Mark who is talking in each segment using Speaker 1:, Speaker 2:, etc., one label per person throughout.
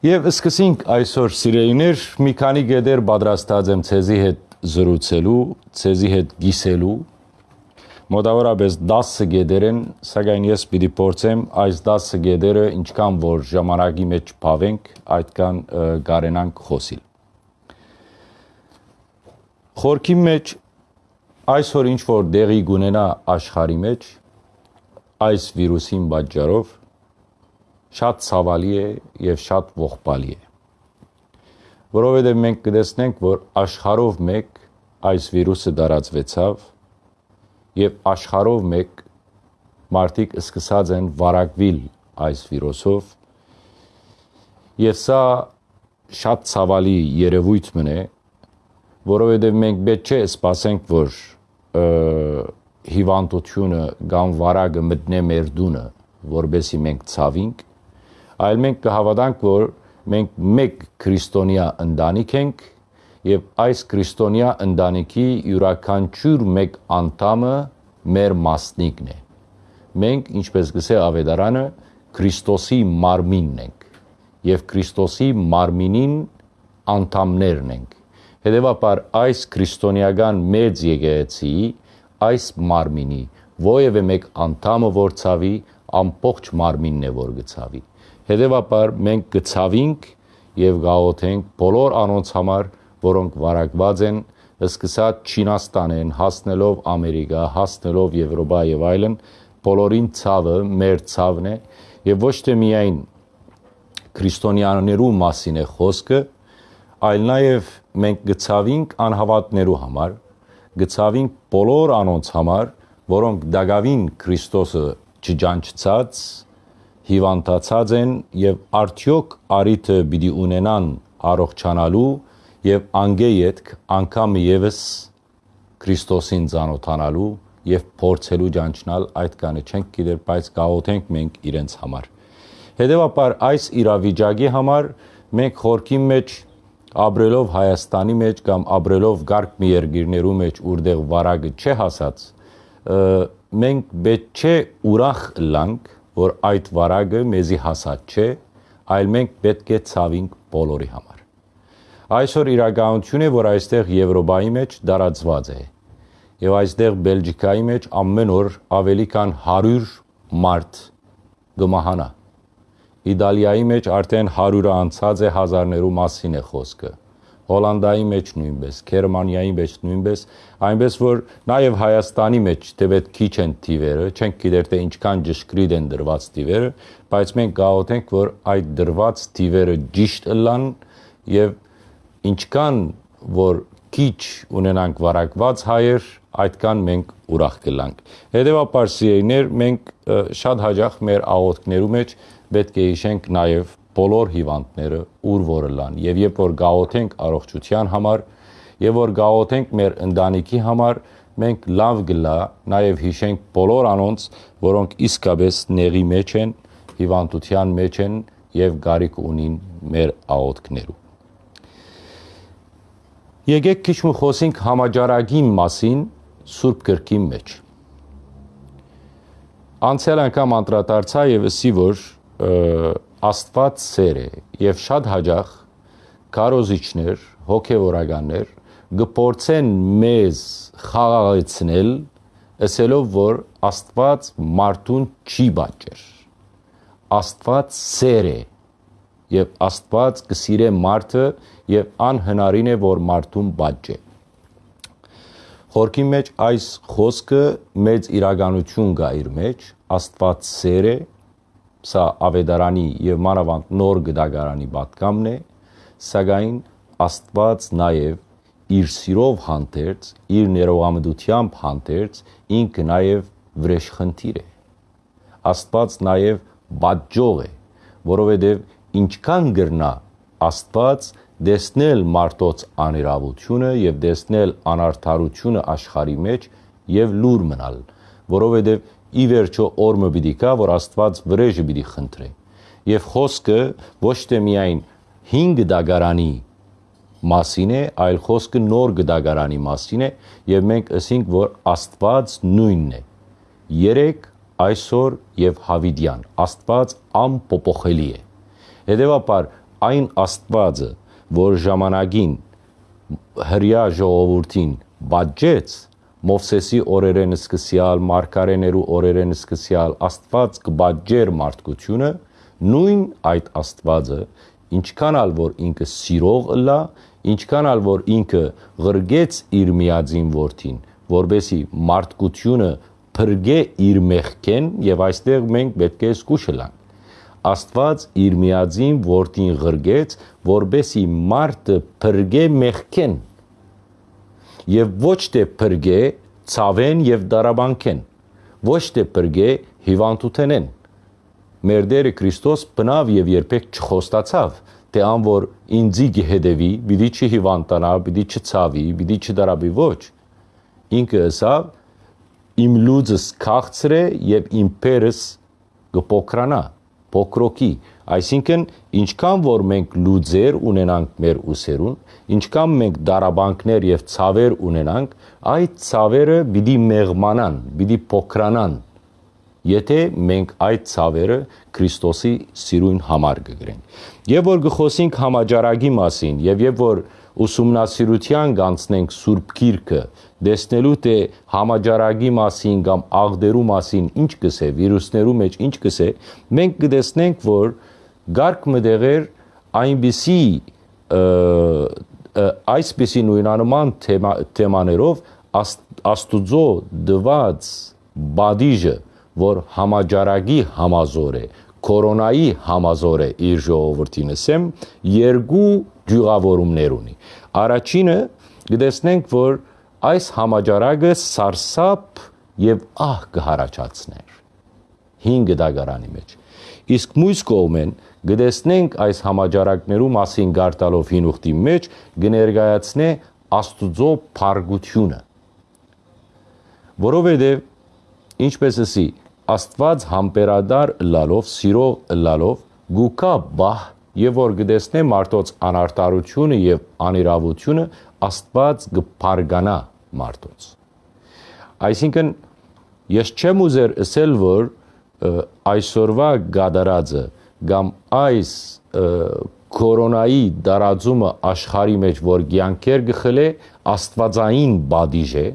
Speaker 1: Եվ սկսենք այսօր սիրելիներ մի քանի գեդեր պատրաստած եմ ցեզի հետ զրուցելու, ցեզի հետ գիսելու։ Մոտավորապես 10 գեդեր են, սակայն ես պիտի փորձեմ այս 10 գեդերը ինչքան որ ժամանակի մեջ փավենք, այդքան գարենանք խոսիլ։ Խորքի մեջ այսօր ինչ որ դեղի գունենա աշխարի մեջ այս վիրուսին պատճառով շատ ցավալի է եւ շատ ողբալի է։ Որովհետեւ մենք կտեսնենք, որ աշխարհով մեկ այս վիրուսը տարածվեցավ եւ աշխարհով մեկ մարդիկ սկսած են վարակվիլ այս վիրուսով եւ սա շատ ցավալի երևույթ մնե, որովհետեւ մենք պետք չէ սպասենք, որ հիվանդությունը կամ վարակը մտնե մեր դունը, որբեսի մենք ցավինք, այլ մենք կհավատանք, որ մենք մեկ քրիստոնյա ընտանիք ենք եւ այս քրիստոնյա ընտանիքի յուրաքանչյուր մեկ անդամը մեր մասնիկն է։ Մենք, ինչպես գսե ավետարանը, Քրիստոսի մարմինն ենք եւ Քրիստոսի մարմինին անդամներն ենք։ Հետևաբար այս քրիստոնեական մեծ եկեղեցի այս մարմինի ովևէ մեկ անդամը որ ցավի ամբողջ մարմինն է որ գցավի Հետևաբար մենք գցավինք եւ գաղոթենք բոլոր անոնց համար, որոնք վարակված են, սկսած Չինաստանեն, հասնելով Ամերիկա, հասնելով Եվրոպա եւ այլն, բոլորին ցավը մեր ցավն է եւ ոչ թե միայն քրիստոնյաներու մասին է խոսքը, այլ նաեւ մենք գցավինք անհավատներու համար, գցավինք բոլոր անոնց համար, որոնք դակավին Քրիստոսը չջանչած հիվանդացած են եւ արդյոք արիթը պիտի ունենան առողջանալու եւ անգեյետք անգամ եւս Քրիստոսին ծանոթանալու եւ փորձելու ճանչնալ այդ կանը չենք գիտեր, բայց գաղութենք մենք իրենց համար։ Հետևաբար այս իրավիճակի համար մենք խորքի մեջ ապրելով Հայաստանի մեջ կամ ապրելով գարկ մի երկիրներու մեջ, որտեղ վարակը չէ հասած, մենք պետք չէ ուրախ լանք որ այդ վարագը մեզի հասած չէ, այլ մենք պետք է ցավինք բոլորի համար։ Այսօր իրականություն է, որ այստեղ Եվրոպայի մեջ դարածված է։ Եվ այստեղ Բելգիկայի մեջ ամեն օր ավելի քան 100 մարդ գմահանա։ Իտալիայի մեջ արդեն 100-ը անցած է հազարներու մասին է խոսքը։ Հոլանդայի մեջ նույնպես, Գերմանիայի մեջ նույնպես, այնպես որ նաև Հայաստանի մեջ թեպետ քիչ են թիվերը, չենք գիտեր թե ինչքան ճշգրիտ են դրված թիվերը, բայց մենք գաղութենք, որ այդ դրված թիվերը ճիշտ ըլլան եւ ինչքան որ քիչ ունենանք վարակված հայեր, այդքան մենք ուրախ կլանք։ Հետևաբար սիրելիներ, մենք շատ հաջող մեր աղոթքներու մեջ պետք է հիշենք նաև բոլոր հիվանդները ուր որը լան եւ երբ որ գաղոթենք առողջության համար եւ որ գաղոթենք մեր ընտանիքի համար մենք լավ գլա նաեւ հիշենք բոլոր անոնց որոնք իսկապես նեղի մեջ են հիվանդության մեջ են եւ գարիք ունին մեր աղոթքներու Եկեք քիչ ու խոսենք համաճարակի մասին Սուրբ Գրքի մեջ Անցյալ անգամ անդրադարձա եւ ասի որ Աստված սեր է եւ շատ հաջող կարոզիչներ, հոգեվորականներ գփորձեն մեզ խաղաղեցնել, ասելով որ Աստված մարդուն չի բաճեր։ Աստված սեր է եւ Աստված կսիրե մարդը եւ անհնարին է որ մարդուն բաճե։ Խորքի մեջ այս խոսքը մեծ իրականություն կա իր մեջ, Աստված սեր է Սա ավետարանի եւ մանավանդ նոր գդագարանի պատկամն է, սակայն Աստված նաեւ իր սիրով հանդերձ, իր ներողամտությամբ հանդերձ ինքը նաեւ վրեժխնդիր է։ Աստված նաեւ բաճող է, որովհետեւ ինչքան գրնա Աստված դեսնել մարդոց աներավությունը եւ դեսնել անարթարությունը աշխարի մեջ եւ լուր մնալ, որովհետեւ ի վերջո օրը պիտի գա, որ Աստված վրեժը պիտի խնդրի։ Եվ խոսքը ոչ թե միայն 5 դագարանի մասին է, այլ խոսքը նոր գդագարանի մասին է եւ մենք ասենք, որ Աստված նույնն է։ 3 այսօր եւ հավիդյան։ Աստված անփոփոխելի է։ Հետևաբար այն Աստվածը, որ ժամանակին հрья ժողովրդին բաժեց, Մովսեսի օրերեն սկսյալ, Մարգարեներու օրերեն սկսյալ Աստված կբաժեր մարդկությունը, նույն այդ Աստվածը, ինչքան ալ որ ինքը սիրող ըլա, ինչքան ալ որ ինքը ղրգեց իր միածին որդին, որբեսի մարդկությունը փրկե իր մեղքեն եւ այստեղ մենք պետք է զգուշ լանք Աստված իր միածին որդին ղրգեց, որբեսի մարդը փրկե մեղքեն եւ ոչ թե փրկե ցավեն եւ դարաբանքեն, ոչ թե փրկե հիվանդութենեն։ Մեր Տերը Քրիստոս բնավ եւ երբեք չխոստացավ, թե ան որ ինձի գհեդեվի, պիտի չհիվանդանա, պիտի չցավի, պիտի չդարաբի ոչ։ Ինքը ասավ իմ լուծս քաղցրե եւ իմ փերս կփոքրանա փոքրոքի, այսինքն ինչքան որ մենք լուծեր ունենանք մեր ուսերուն, ինչքան մենք դարաբանքներ եւ ցավեր ունենանք, այդ ցավերը պիտի մեղմանան, պիտի փոքրանան։ Եթե մենք այդ ցավերը Քրիստոսի սիրուն համար կգրենք։ Եվ որ գխոսենք համաճարակի մասին, եւ եւ որ ուսումնասիրության կանցնենք Սուրբ Գիրքը, դեսնելու թե համաճարակի մասին կամ աղդերու մասին ինչ կսե, վիրուսներու մեջ ինչ կսե, մենք կդեսնենք, որ գարկ մդեղեր այնպիսի այսպիսի նույնանման թեմա, թեմաներով աստուծո դված բադիժը, որ համաճարակի համազոր է, կորոնայի համազոր է իր ժողովրդին ասեմ, երկու ջուղավորումներ ունի։ Առաջինը գտեսնենք, որ այս համաճարակը սարսափ եւ ահ կհարաճացներ 5 դագարանի մեջ իսկ մյուս կողմեն գտեսնենք այս համաճարակներու մասին գարտալով հին ուխտի մեջ կներկայացնե աստուծո փարգությունը որովհետեւ ինչպես ասի աստված համբերադար լալով սիրող լալով գուկա բահ եւ որ գտեսնե մարդոց անարտարությունը եւ անիրավությունը աստված կփարգանա մարդոց այսինքն ես չեմ ուզեր ասել որ այսօրվա գադարածը կամ այս կորոնայի դարածումը աշխարի մեջ որ ցանկեր գխել է աստվածային բադիժ է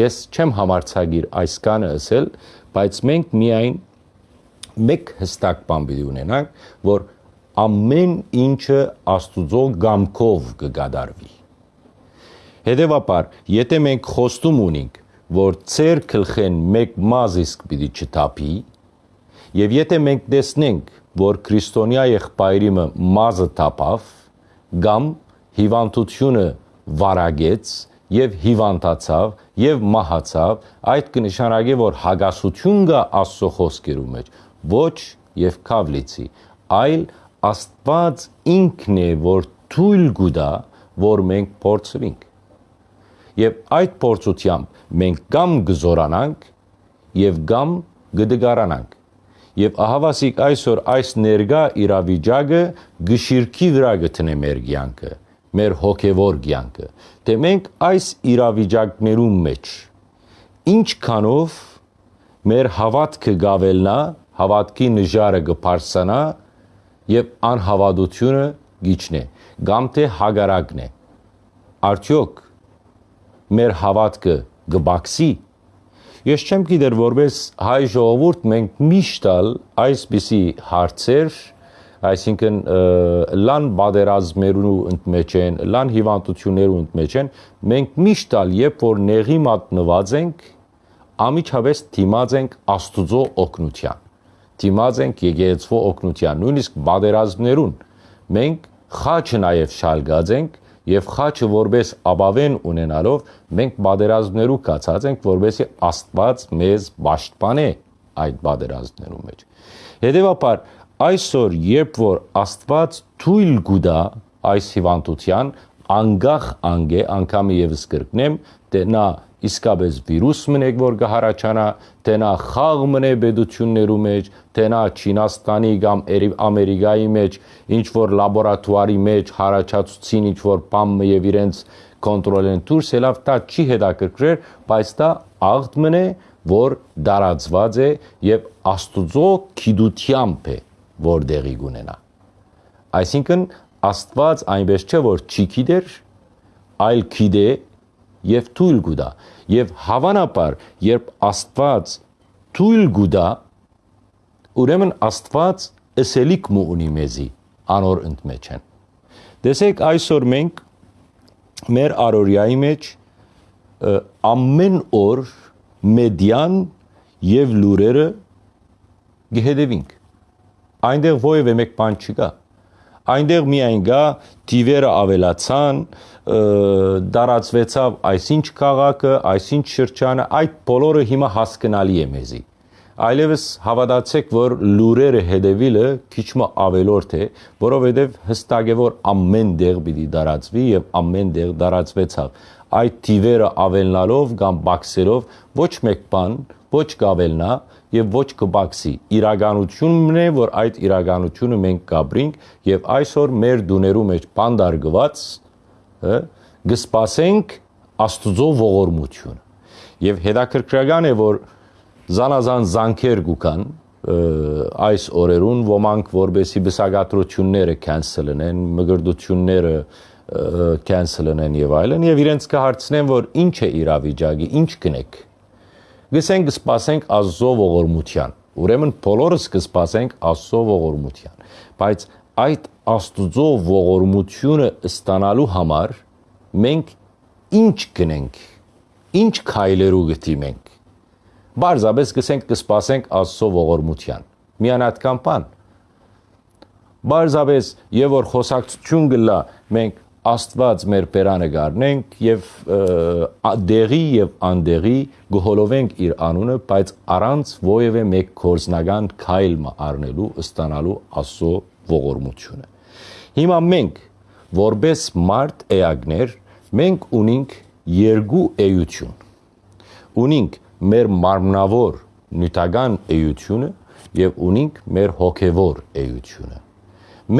Speaker 1: ես չեմ համարցագիր այսքանը ասել բայց մենք միայն մեկ հստակ բան պիտի ունենանք որ ամեն ինչը աստուծո գամքով կգադարվի Հետևաբար, եթե մենք խոստում ունենք, որ ծեր գլխեն մեկ մազ իսկ պիտի չթափի, եւ եթե մենք տեսնենք, որ քրիստոնյա եղբայրիմը մազը թափավ, կամ հիվանդությունը վարագեց եւ հիվանդացավ եւ մահացավ, այդ կնշանակի, որ հագասություն կա Աստծո խոսքերու մեջ, ոչ եւ կավլիցի, այլ Աստված ինքն է, որ թույլ գուտա, որ մենք փորձվենք եւ այդ փորձությամբ մենք կամ գզորանանք եւ կամ գդգարանանք եւ ահավասիկ այսօր այս ներգա իրավիճակը գշիրքի վրա գտնե մեր կյանքը մեր հոգևոր կյանքը թե մենք այս իրավիճակներու մեջ ինչքանով մեր հավատքը գավելնա հավատքի նժարը գփարսանա եւ անհավատությունը գիչնե կամ թե հագարակն է արդյոք մեր հավատքը գբաքսի Ես չեմ գիտեր որպես հայ ժողովուրդ մենք միշտ ալ այսպիսի հարցեր, այսինքն լան բادرազմերու ընդմեջ են, լան հիվանդություններու ընդմեջ են, մենք միշտ ալ երբ որ նեղի մատնված ենք, ամիջավես դիմած ենք Աստուծո օգնության։ Դիմած ենք Եգեյցվո օգնության, նույնիսկ բادرազմներուն մենք խաչը նաև շալգած ենք եւ խաչը որպես աբավեն ունենալով մենք բادرազներու կացած ենք որովհետեւ Աստված մեզ ճաշտպանե այդ բادرազներու մեջ հետեւաբար այսօր երբ որ Աստված թույլ գուտա այս հիվանդության անգախ անգե անգամի եւս կրկնեմ դե նա իսկապես վիրուս մնեք որ կհարաճանա, թե նա խաղ մնե բեդություններու մեջ, թե նա Չինաստանի կամ Ամերիկայի մեջ ինչ որ լաբորատուարի մեջ հարաճացուցին ինչ որ բամ եւ իրենց կոնտրոլեն դուրս ելավ դա չի հետաքրքրեր, բայց դա աղդ մնե, որ դարածված է եւ Աստուծո քիդությամբ է, որ դեղի գունենա։ Այսինքն Աստված այնպես չէ որ չի գիտեր, այլ գիտե եւ թույլ գուտա։ Եվ հավանաբար, երբ Աստված թույլ գուտա, ուրեմն Աստված ըսելիք մու ունի մեզի անոր ընդմեջ են։ Դեսեք այսօր մենք մեր արորիայի մեջ ամեն օր մեդիան եւ լուրերը գհեդևինք։ Այնտեղ ովևէ մեկ բան չկա։ Այնտեղ միայն գա դիվերը ավելացան, դարածվեցավ այսինչ քաղաքը, այսինչ շրջանը, այդ բոլորը հիմա հասկանալի է մեզի։ Այլևս հավատացեք, որ լուրերը հետևիլը քիչ մը ավելորդ է, որովհետև հստակ է, որ ամեն դեղ պիտի դարածվի եւ ամեն դեղ դարածվեցավ։ Այդ դիվերը ավելնալով կամ բաքսերով ոչ մեկ բան ոչ կավելնա եւ ոչ կբաքսի։ Իրականությունն է, որ այդ իրականությունը մենք կապրինք եւ այսօր մեր դուներու մեջ բանդարգված գսպասենք Աստուծո ողորմությունը։ Եվ հետաքրքրական է, որ զանազան զանքեր գուքան այս օրերուն ոմանք որբեսի բսակատրությունները կենսելնեն, մգրդությունները կենսելնեն եւ այլն եւ իրենց կհարցնեն որ ինչ է իրավիճակի, ինչ կնեք գսենք սպասենք Աստծո ողորմության։ Ուրեմն բոլորս կսպասենք Աստծո ողորմության։ Բայց այդ Աստծո ողորմությունը ստանալու համար մենք ինչ գնենք, ինչ քայլերու գտիմենք։ Բարձաբես գսենք կսպասենք Աստծո ողորմության։ Միանատկան բան։ Բարձաբես եւ որ խոսակցություն գլա մենք Աստված մեր բերանը գարնենք եւ դեղի եւ անդեղի գողոլովենք իր անունը, բայց առանց ովևէ մեկ կորզնական քայլ առնելու ստանալու Աստծո ողորմությունը։ Հիմա մենք որբես մարդ էագներ մենք ունենք երկու էություն։ Ունենք մեր մարմնավոր նյութական էությունը եւ ունենք մեր հոգեվոր էությունը։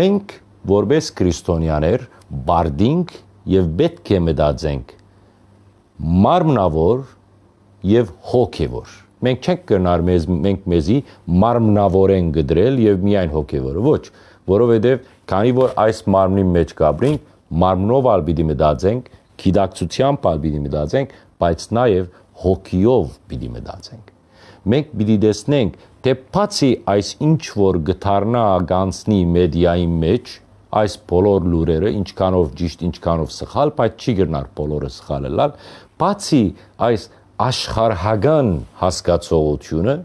Speaker 1: Մենք որբես քրիստոնյաներ բարդինք եւ պետք է մտածենք մարմնավոր եւ հոգեվոր մենք չենք կնար մեզ մենք մեզի մարմնավորեն գդրել եւ միայն հոգեվորը ոչ որովհետեւ քանի որ այս մարմնի մեջ կապրինք մարմնով ալ պիտի մտածենք գիտակցությամբ ալ պիտի մտածենք բայց նաեւ հոգիով պիտի մտածենք մենք պիտի տեսնենք թե բացի այս ինչ որ գթարնա գանցնի մեդիայի մեջ այս բոլոր լուրերը ինչքանով ճիշտ, ինչքանով սխալ, բայց չի գրնար բոլորը սխալ լալ, բացի այս աշխարհական հասկացողությունը,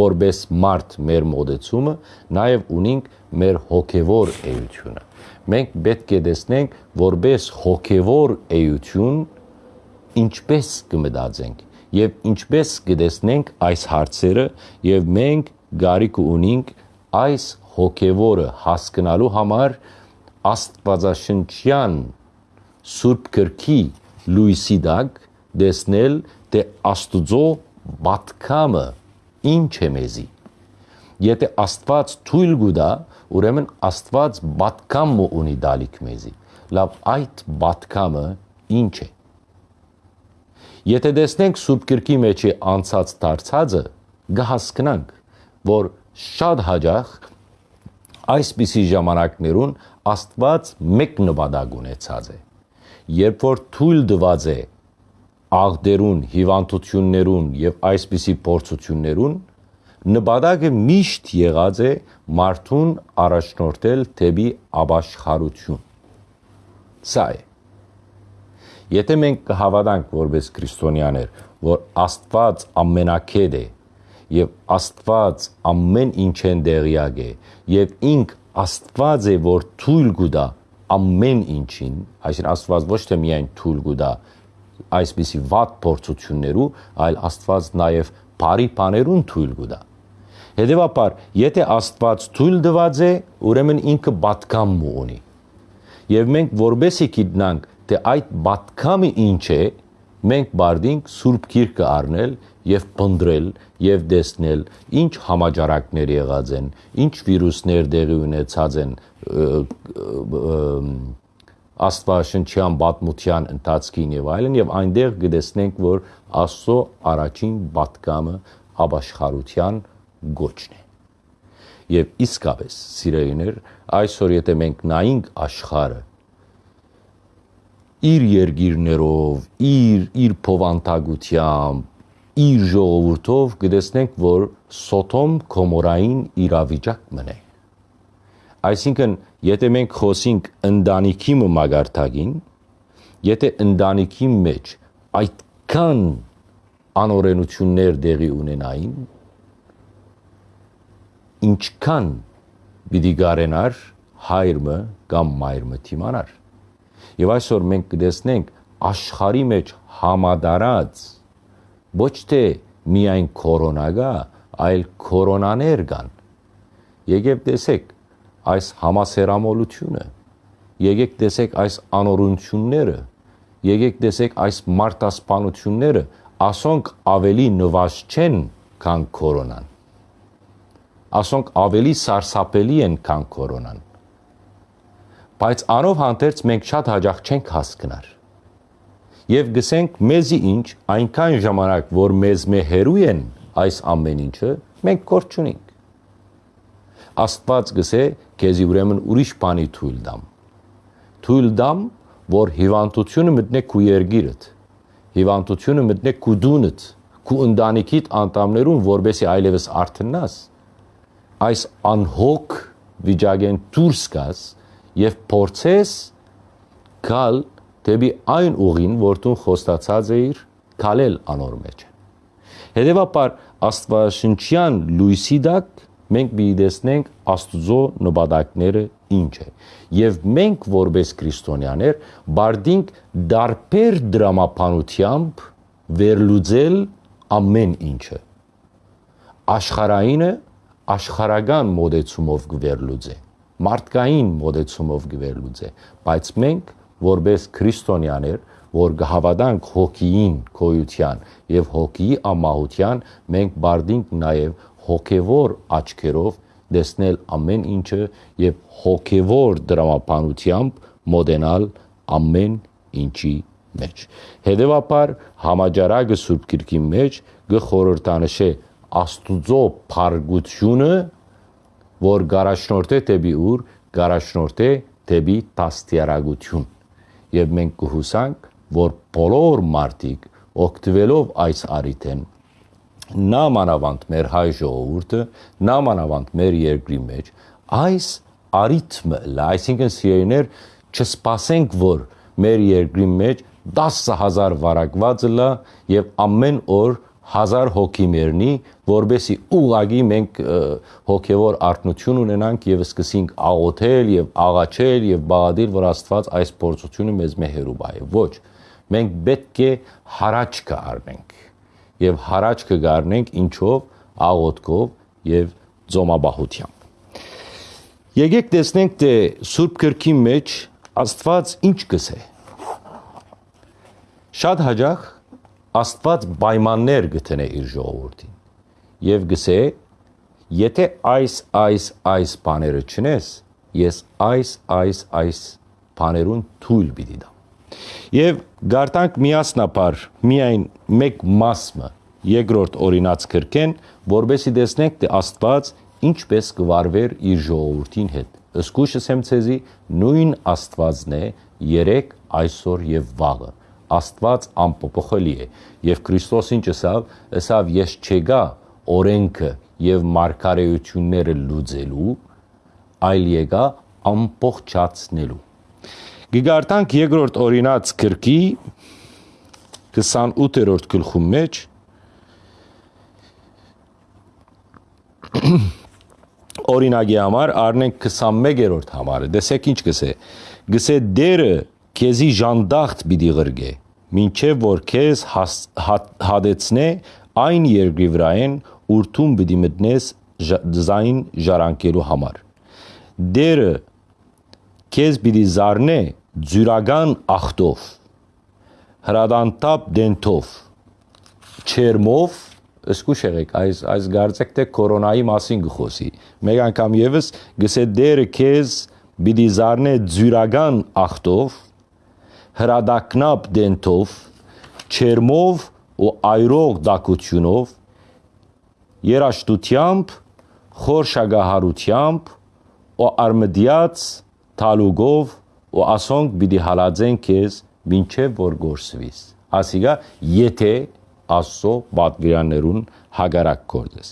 Speaker 1: որբես մարդ մեր մոդեցումը, նաև ունենք մեր հոգևոր էությունը։ Մենք պետք է տեսնենք, որբես հոգևոր էություն ինչպես կմտածենք եւ ինչպես կտեսնենք այս հարցերը եւ մենք գարիք ունենք այս հոգևորը հասկանալու համար աստվածաշնչյան սուրբ գրքի լույսի դակ դեսնել թե աստուծո բատկամը ինչ է մեզի եթե աստված թույլ գուտա ուրեմն աստված բատկամ ունի դալիք մեզի լավ այդ բատկամը ինչ է եթե տեսնենք սուրբ գրքի մեջ անցած դարձածը կհասկանանք որ շատ հաջող այսպիսի ժամանակներուն Աստված մեկ նպատակ ունեցած է։ Երբ որ թույլ դված է աղդերուն, հիվանդություններուն եւ այսպիսի փորձություններուն, նպատակը միշտ եղած է մարդուն առաջնորդել թեպի ապաշխարություն։ Սա է։ Եթե մենք կհավատանք որպես քրիստոնյաներ, որ Աստված ամենակետ է եւ Աստված ամեն ինչեն դեղյակ է եւ ինք Աստված է որ թույլ գուտա ամեն ինչին, այսինքն Աստված ոչ թե միայն թույլ գուտա այսպիսի վատ փորձություններու, այլ Աստված նաև բարի բաներուն թույլ գուտա։ Հետևաբար, եթե Աստված թույլ դված է, ուրեմն ինքը բատկամ ունի։ Եվ մենք որբեսի գիտնանք, թե այդ բատկամը ինչ է, մենք բարդինք Սուրբ Գիրքը առնել եւ փնդրել եւ տեսնել ինչ համաճարակներ եղած են, ինչ վիրուսներ դեղի ունեցած են աստվածաշնչյան պատմության ընթացքին եւ այլն եւ այնտեղ կտեսնենք որ Աստծո առաջին պատկամը ապաշխարության գոչն է Եվ իսկապես, սիրելիներ, այսօր եթե մենք նայենք աշխարը իր երկիրներով, իր իր փովանտագությամբ, իր ժողովուրդով կտեսնենք, որ Սոթոմ Գոմորային իրավիճակ մնե։ Այսինքն, եթե մենք խոսենք ընտանիքի մագարտագին, եթե ընտանիքի մեջ այդքան անօրենություններ դեղի ունենային, ինչքան պիտի գարենար հայրը կամ մայրը թիմանար Եվ այսօր մենք կտեսնենք աշխարի մեջ համադարած ոչ թե միայն կորոնա գա, այլ կորոնաներ կան։ Եկեք տեսեք այս համասերամոլությունը, եկեք տեսեք այս անորությունները, եկեք տեսեք այս մարտասպանությունները, ասոնք ավելի նվազ չեն, քան կորոնան։ Ասոնք ավելի սարսափելի են, քան կորոնան բայց անով հանդերձ մենք շատ հաջող չենք հասկնար։ Եվ գսենք մեզի ինչ, այնքան ժամանակ, որ մեզ մե հերու են այս ամեն ինչը, մենք կորչ չունենք։ Աստված գսե, քեզի ուրեմն ուրիշ բանի թույլ դամ։ Թույլ դամ, որ հիվանդությունը մտնե քու երգիրդ։ Հիվանդությունը մտնե քու դունդ, քու ընտանիքիդ անդամներուն, որբեսի այլևս արթնաս։ Այս անհոգ վիճակեն դուրս գաս եւ փորձես գալ դեպի այն ուղին, որ դու խոստացած էիր քալել անոր մեջ։ Հետևաբար աստվածաշնչյան լույսի դակ մենք բիդեսնենք աստուծո նպատակները ինչ է եւ մենք որպես քրիստոնյաներ բարդինք դարբեր դրամապանությամբ վերլուծել ամեն ինչը աշխարհայինը աշխարհական մոդեցումով գվերլուծե մարդկային մոդեցումով գվերլուծե, բայց մենք որպես քրիստոնյաներ, որ գհավատանք հոգիին, քոյության եւ հոգիի ամահության, մենք բարդինք նաեւ հոգեվոր աչքերով տեսնել ամեն ինչը եւ հոգեվոր դրամապանությամբ մոդենալ ամեն ինչի մեջ։ Հետևաբար համաճարակը Սուրբ Գրքի մեջ գխորհրդանշե Աստուծո փարգությունը որ գարաշնորթ է դեպի ուր գարաշնորթ է դեպի տաստիարագություն եւ մենք կհուսանք որ բոլոր մարդիկ օգտվելով այս արիթեն նա մանավանդ մեր հայ ժողովուրդը նա մանավանդ մեր երկրի մեջ այս արիթմը այսինքն սիրելիներ չսպասենք որ մեր երկրի մեջ 10000 վարակված լա եւ ամեն օր հազար հոգի մերնի, որբեսի ուղագի մենք հոգևոր արտնություն ունենանք եւ սկսենք աղոթել եւ աղաչել եւ բաղադիր, որ Աստված այս փորձությունը մեզ մեհերու բայ։ Ոչ, մենք պետք է հարաճ կառնենք եւ հարաճ կգառնենք ինչով աղոթքով եւ ծոմաբահությամբ։ Եկեք տեսնենք թե Սուրբ Գրքի մեջ Աստված ինչ կսե։ Շատ հաջող Աստված պայմաններ գտնե իր ժողովրդին եւ գսե եթե այս այս այս բաները չնես ես այս այս այս բաներուն թույլ պիտի դամ եւ գարտանք միասնապար միայն մեկ մասը երկրորդ օրինաց կրկեն որբեսի տեսնենք թե Աստված ինչպես կվարվեր իր ժողովրդին հետ ըսկուշս եմ ցեզի նույն Աստվածն է երեք այսօր եւ վաղը Աստված անփոփոխելի է եւ Քրիստոսին ճսավ, ըսավ ես չեգա օրենքը եւ մարգարեությունները լուծելու, այլ եկա ամփոխչացնելու։ Գիգարտանք երկրորդ օրինաց գրքի 28-րդ գլխում մեջ օրինակի համար առնենք 21-րդ համարը։ Դեսեք ինչ գսե։ Գսե դերը քեզի ժանդախտ պիտի ղրգե, մինչև որ քեզ հադեցնե այն երկրի վրայեն, ուրթում պիտի մտնես զայն ժառանկելու համար։ Դերը քեզ պիտի զառնե ձյուրական ախտով, հրադանտապ դենթով, չերմով, ըսկուշ եղեք, այս այս գարձեք թե կորոնայի մասին գխոսի։ Մեկ անգամ եւս գսե դերը քեզ պիտի զառնե ձյուրական ախտով, հրադակնապ դենթով, չերմով ու այրող դակությունով, երաշտությամբ, խորշագահարությամբ ու արմդիած թալուգով ու ասոնք պիտի հալածեն քեզ մինչև որ գործվիս ասիգա եթե աստծո պատվիրաններուն հագարակ կորձես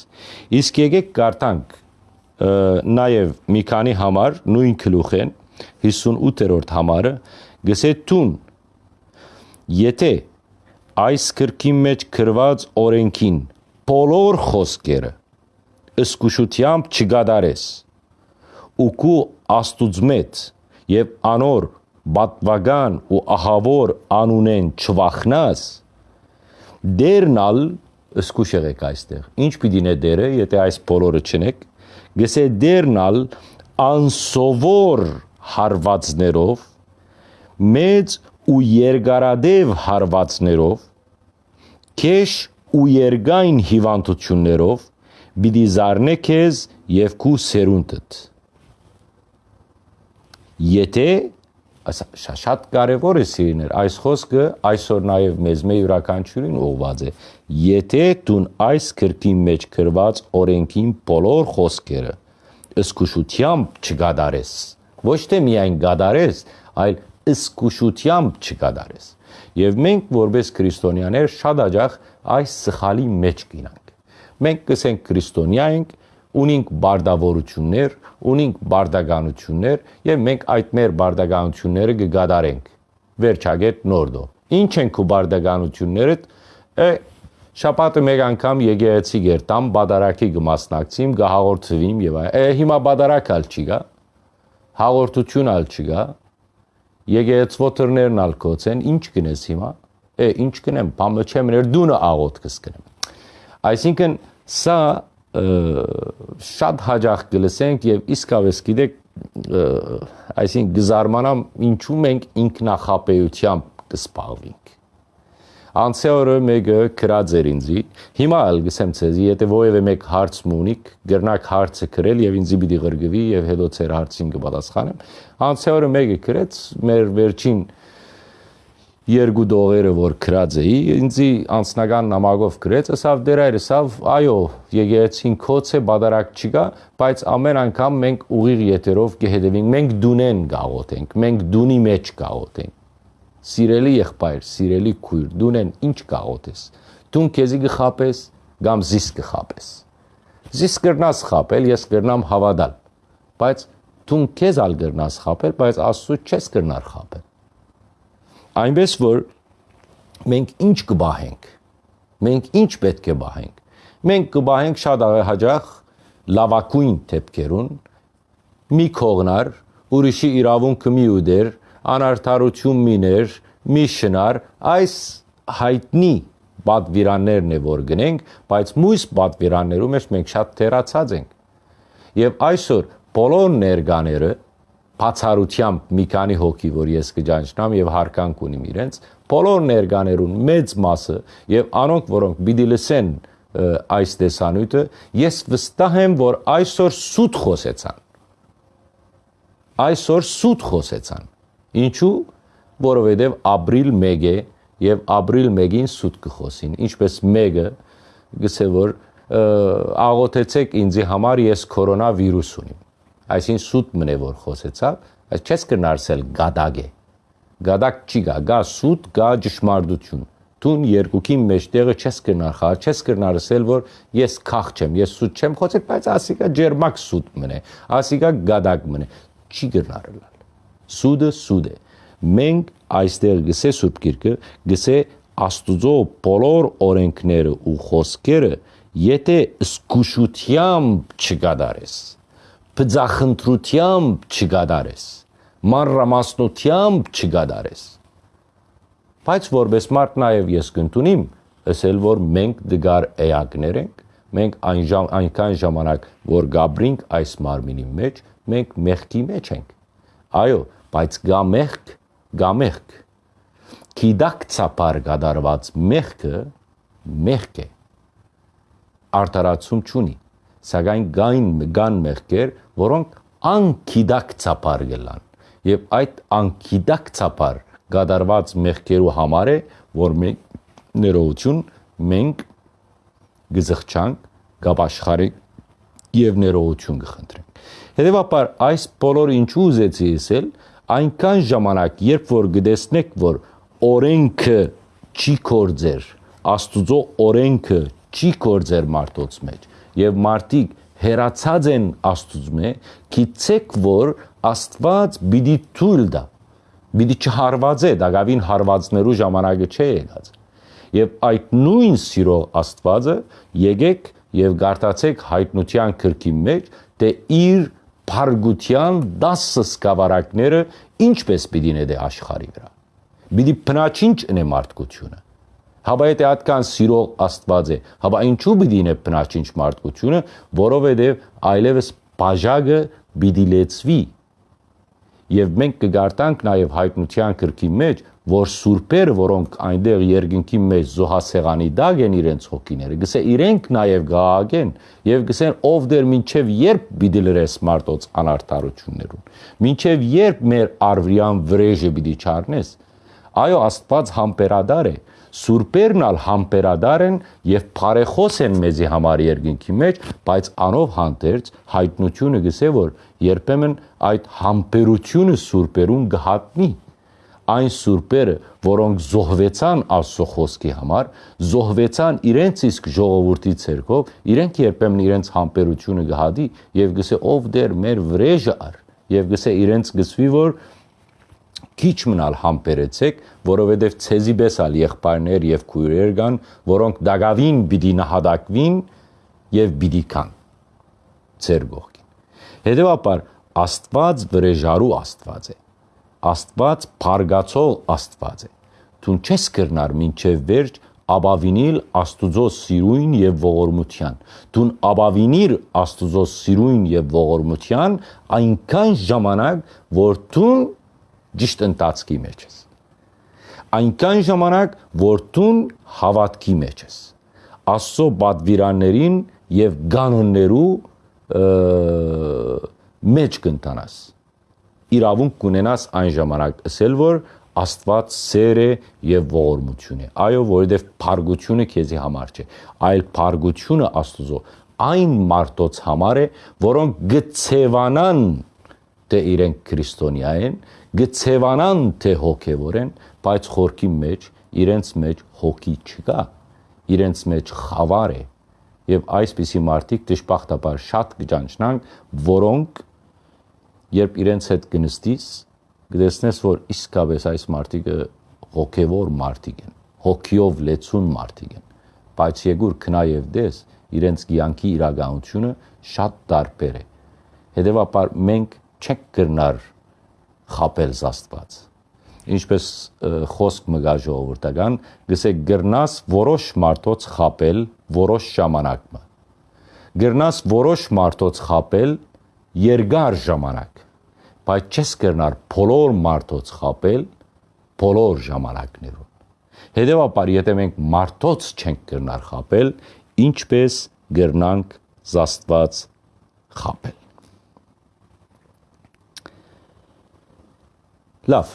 Speaker 1: իսկ եկեք կարդանք նաև մի քանի համար նույն գլուխեն 58-րդ համարը գսե տուն եթե այս քրքի մեջ գրված օրենքին բոլոր խոսքերը ըսկուշությամբ չգադարես ու կու աստուծմետ եւ անոր բատվական ու ահավոր անունեն չվախնաս դերնալ ըսկուշ եղեք այստեղ ինչ պիտի նե դերը եթե այս բոլորը չնեք գսե դերնալ անսովոր հարվածներով մեծ ու երկարադև հարվածներով քեշ ու երգային հիվանդություններով պիտի զարնե քեզ եւ քու սերունդդ եթե շատ կարևոր է սիրիներ այս խոսքը այսօր նաև մեզ մե յուրաքանչյուրին ուղված է. Եթե դու այս քրքի մեջ գրված օրենքին բոլոր խոսքերը ըսկուշությամբ չգադարես ոչ թե միայն գադարես այլ ըսկուշությամբ չգադարես եւ մենք որպես քրիստոնյաներ շատ աջախ այս սխալի մեջ կինանք մենք կսենք քրիստոնյա ենք ունենք բարդավորություններ, ունենք բարդականություններ եւ մենք այդ մեր բարդականությունները կգադարենք վերջագետ նորդո. Ինչ են քո բարդականությունները է շապատը մեկ անգամ եկեղեցի գերտամ բադարակի կմասնակցիմ գահաղորդվիմ եւ այ հիմա բադարակալ չի գա հաղորդություն ալ չի գա եկեղեցվոթերներն ալ կոցեն ինչ կնես հիմա է ինչ կնեմ բամը չեմ ներ դունը աղոտ կսկնեմ այսինքն սա շատ հաջող կլսենք եւ իսկավես գիտեք այսինքն գզարմանամ ինչու մենք ինքնախապեյությամբ կսպաղվենք Անցյալ օրը մեկը գրած էր ինձի։ Հիմա էլ գսեմ ցեզի, եթե ովևէ մեկ հարց ունիք, գրնակ հարցը գրել եւ ինձի պիտի գրգվի եւ հետո ցեր հարցին կպատասխանեմ։ Անցյալ օրը մեկը գրեց մեր վերջին երկու դողերը որ գրած էի ինձի անձնական նամակով գրեց ասավ դեր այրսավ այո եկեցին կոց է բادرակ չկա բայց ամեն անգամ մենք ուղիղ եթերով կհետևենք մենք դունեն գաղոթենք մենք դունի մեջ գաղոթենք սիրելի եղբայր սիրելի քույր դունեն ինչ գաղոթես դուն քեզի գխապես կամ զիս գխապես զիս կրնաս խապել ես կրնամ հավատալ բայց դուն քեզ ալ կրնաս խապել բայց աստծո չես կրնար խապել այնպես որ մենք ինչ կբահենք մենք ինչ պետք է բահենք մենք կբահենք շատ հաջող լավակույն թեփքերուն մի կողնար ուրիշի իրավունքը մի ուդեր անարթարություն միներ մի շնար այս հայտնի բադվիրաններն է որ գնենք բայց մույս բադվիրաններում մեջ մենք շատ թերացած ենք եւ այսօր բոլոր ներկաները բացառությամբ մի քանի հոգի, որ ես կջանչնամ եւ հարկանք ունիմ իրենց, բոլոր ներկաներուն մեծ մասը եւ անոնք, որոնք պիտի լսեն այս տեսանյութը, ես վստահ եմ, որ այսօր սուտ խոսեցան։ Այսօր սուտ խոսեցան։ Ինչու? Որովհետեւ ապրիլ 1 է եւ ապրիլ 1-ին սուտ կխոսին։ Ինչպես 1-ը գսե որ աղոթեցեք ինձի համար ես կորոնավիրուս ունիմ այսին սուտ մնե որ խոսեցավ, այս չես կնարսել գադագ է։ Գադակ չի գա, գա սուտ, գա ճշմարտություն։ Տուն երկուքի մեջտեղը չես կնար խաղ, չես կնարսել որ ես քախ չեմ, ես սուտ չեմ խոսել, բայց ասիկա ջերմակ սուտ մնե, ասիկա գադակ մնե։ Չի գնարել։ Սուդը սուդ է։ Մենք այստեղ գսե սուրբ գիրքը, գսե Աստուծո բոլոր օրենքները ու խոսքերը, եթե զգուշությամբ չգադարես, բծախնդրությամբ չգադարես, մանրամասնությամբ չգադարես։ Բայց որպես մարդ նաև ես կընտունիմ, ասել որ մենք դգար էակներ ենք, մենք այն ժամ, այնքան ժամանակ որ գաբրինք այս մարմինի մեջ, մենք մեղքի մեջ ենք։ Այո, բայց գա մեղք, գա մեղք։ Կիդակ ցապար գդարված մեղքը մեղք է։ Արտարացում չունի սակայն գային գան մեղքեր, որոնք անկիդակ ցապար գլան։ Եվ այդ անկիդակ ցապար գադարված մեղքերու համար է, որ մենք ներողություն մենք գզղճանք գապաշխարի եւ ներողություն կխնդրենք։ Հետևաբար այս բոլորը ինչու ուզեցի ասել, այնքան ժամանակ, երբ որ գտեսնեք, որ օրենքը չի կորձեր, Աստուծո օրենքը չի կորձեր մարդոց մեջ եւ մարդիկ հերացած են Աստուծմե, գիտեք, որ Աստված պիտի թույլ տա, պիտի չհարվածե, դակավին հարվածներու ժամանակը չէ եկած։ Եվ այդ նույն սիրող Աստվածը եկեք եւ գարտացեք հայտնության քրքի մեջ, թե իր փարգության 10 սկավառակները ինչպես պիտի նետե աշխարի վրա։ Պիտի փնաչինչ ընե մարդկությունը։ Հաբա եթե այդքան սիրող Աստված է, հաբա ինչու պիտի նե փնաչինչ մարդկությունը, որովհետեւ այլևս բաժակը պիտի լեցվի եւ մենք կգարտանք նաեւ հայտնության քրքի մեջ որ սուրբերը, որոնք այնտեղ երկինքի մեջ զոհասեղանի դակ են իրենց հոգիները, գսե իրենք նաև գահագեն եւ գսեն ով դեր մինչեւ երբ պիտի լրես մարդոց անարթարություններուն։ Մինչեւ երբ մեր արվրյան վրեժը պիտի չառնես։ Այո, Աստված համբերադար է, սուրբերն ալ համբերադար են եւ բարեխոս են մեզի համար երկինքի մեջ, բայց անով հանդերձ հայտնությունը գսե որ երբեմն այդ համբերությունը սուրբերուն գհատնի այն սուրբերը, որոնք զոհվեցան Աստծո խոսքի համար, զոհվեցան իրենց իսկ ժողովրդի ցերկով, իրենք երբեմն իրենց համբերությունը գհադի եւ գսե ով դեր մեր վրեժը ար եւ գսե իրենց գսվի որ քիչ մնալ համբերեցեք, որովհետև ցեզի բեսալ եղբայրներ եւ քույրեր կան, որոնք դագավին պիտի նահատակվին եւ պիտի կան ծեր գողքին։ Հետևաբար Աստված վրեժարու Աստված է։ Աստված փարգացող Աստված է։ Դու չես կրնար մինչև վերջ աբավինիլ Աստուծո սիրույն եւ ողորմության։ Դու աբավինիր Աստուծո սիրույն եւ ողորմության այնքան ժամանակ, որ դու ճիշտ ընթացքի մեջ ես։ Այնքան ժամանակ, որ դու հավատքի մեջ ես։ Աստծո բադվիրաններին եւ կանոններու մեջ կընտանաս իրավունք կունենաս այն ժամանակ ասել, որ Աստված սեր է եւ ողորմություն է։ Այո, որովհետեւ փարգությունը քեզի համար չէ, այլ փարգությունը Աստուծո այն մարդոց համար է, որոնք գցեվանան թե իրենք քրիստոնյա են, գցեվանան թե հոգևոր են, բայց խորքի մեջ իրենց մեջ հոգի չկա, իրենց մեջ խավար է։ Եվ այսպիսի մարդիկ դժբախտաբար շատ կճանչնան, որոնք երբ իրենց հետ կնստիս, կտեսնես, որ իսկապես այս մարդիկը հոգևոր մարդիկ են, հոգիով լեցուն մարդիկ են, բայց եգուր քնա եւ դես իրենց կյանքի իրականությունը շատ տարբեր է։ Հետևաբար մենք չենք կրնար խապել Աստված։ Ինչպես խոսք մգա ժողովրդական, գսեք գրնաս որոշ մարդոց խապել որոշ ժամանակը։ Գրնաս որոշ մարդոց խապել երկար ժամանակ, բայց չես կրնար բոլոր մարդոց խապել բոլոր ժամանակներում։ Հետևաբար, եթե մենք մարդոց չենք կրնար խապել, ինչպես գրնանք զաստված խապել։ Լավ,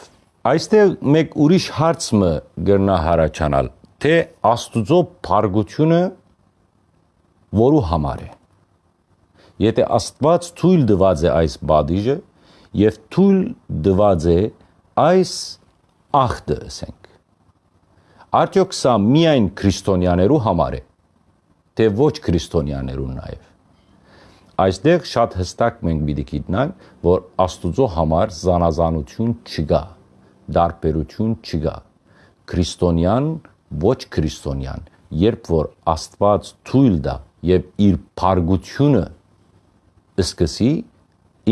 Speaker 1: այստեղ մեկ ուրիշ հարց մը գրնա հարաճանալ, թե Աստուծո փարգությունը որու համար է։ Եթե Աստված թույլ դված է այս բադիժը եւ թույլ դված է այս ախտը ասենք։ Արդյոք սա միայն քրիստոնյաներու համար է, թե ոչ քրիստոնյաներու նաեւ։ Այստեղ շատ հստակ մենք պիտի գիտնանք, որ Աստուծո համար զանազանություն չկա, դարբերություն չկա։ Քրիստոնյան ոչ քրիստոնյան, երբ որ Աստված թույլ դա եւ իր փարգությունը սկսի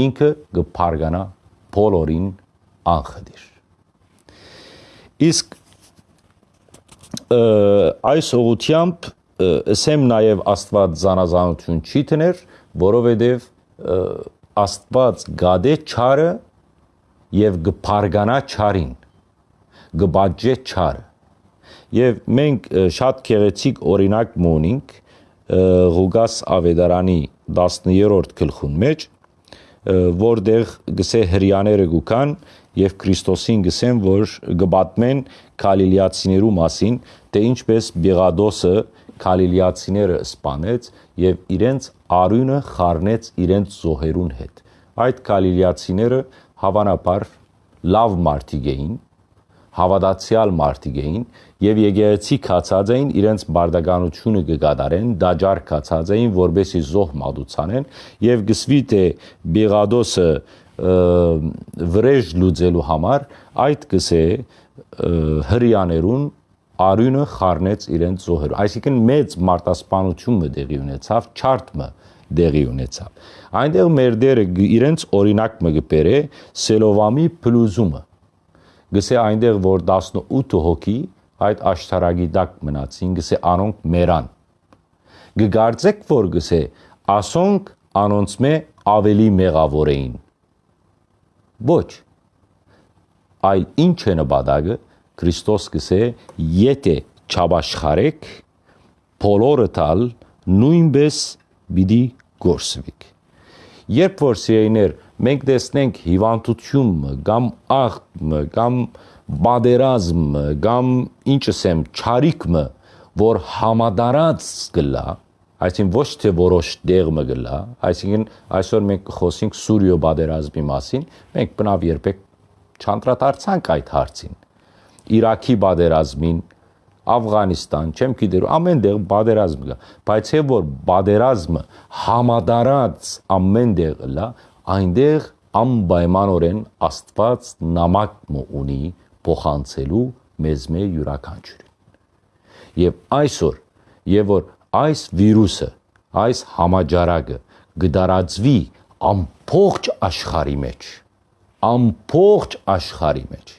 Speaker 1: ինքը կփարգանա բոլորին անխդիր իսկ այս ուղությամբ ասեմ նաև Աստված զանազանություն չի տներ, որովհետև Աստված գադե չարը եւ գփարգանա չարին, գբաջե չարը։ Եվ մենք շատ քեղեցիկ օրինակ մոնինք Ղուգաս Ավետարանի 13-րդ գլխուն մեջ, որտեղ գսե հрьяաները գուքան եւ Քրիստոսին գսեն, որ գբատմեն Գալիլեացիներու մասին, թե ինչպես Բեղադոսը Գալիլեացիները սպանեց եւ իրենց արյունը խառնեց իրենց զոհերուն հետ։ Այդ Գալիլեացիները հավանաբար լավ մարդիկ էին, հավատացյալ մարդիկ էին եւ եկեղեցի կացած էին իրենց բարդականությունը կգադարեն, դաջար կացած էին, որբեսի զոհ մատուցանեն եւ գսվի թե Բեղադոսը վրեժ լուծելու համար այդ գսե հрьяներուն արյունը խառնեց իրենց զոհերը։ Այսինքն մեծ մարտասպանությունը դեղի ունեցավ, չարտը դեղի ունեցավ։ Այնտեղ մեր դերը իրենց օրինակ մը գբերե Սելովամի փլուզումը Գսե այնտեղ որ 18 հոգի այդ աշտարագի դակ մնացին, գսե անոնք մերան։ Գգարձեք որ գսե ասոնք անոնց մե ավելի մեղավոր էին։ Ոչ։ Այլ ինչ է նպատակը Քրիստոս գսե եթե չաբաշխարեք բոլորը տալ նույնպես պիտի գործվիկ երբ որ սիրեիներ մենք տեսնենք հիվանդություն կամ աղմ կամ բادرազմ կամ ինչս եմ ճարիկը որ համադարած գլա այսինքն ոչ թե որոշ դեղը գլա այսինքն այսօր մենք խոսենք սուրիո բادرազմի մասին մենք բնավ երբեք չանդրադարձանք այդ հարցին Իրաքի բادرազմին Աֆղանիստան, չեմ գիտեր, ամենտեղ բادرազմ կա, բայց հե որ բادرազմը համադարած ամենտեղ լա, այնտեղ անպայմանորեն Աստված նամակ ունի փոխանցելու մեզ մե յուրաքանչյուրին։ Եվ այսօր, եւ որ այս վիրուսը, այս համաճարակը գդարածվի ամբողջ աշխարհի մեջ, ամբողջ աշխարհի մեջ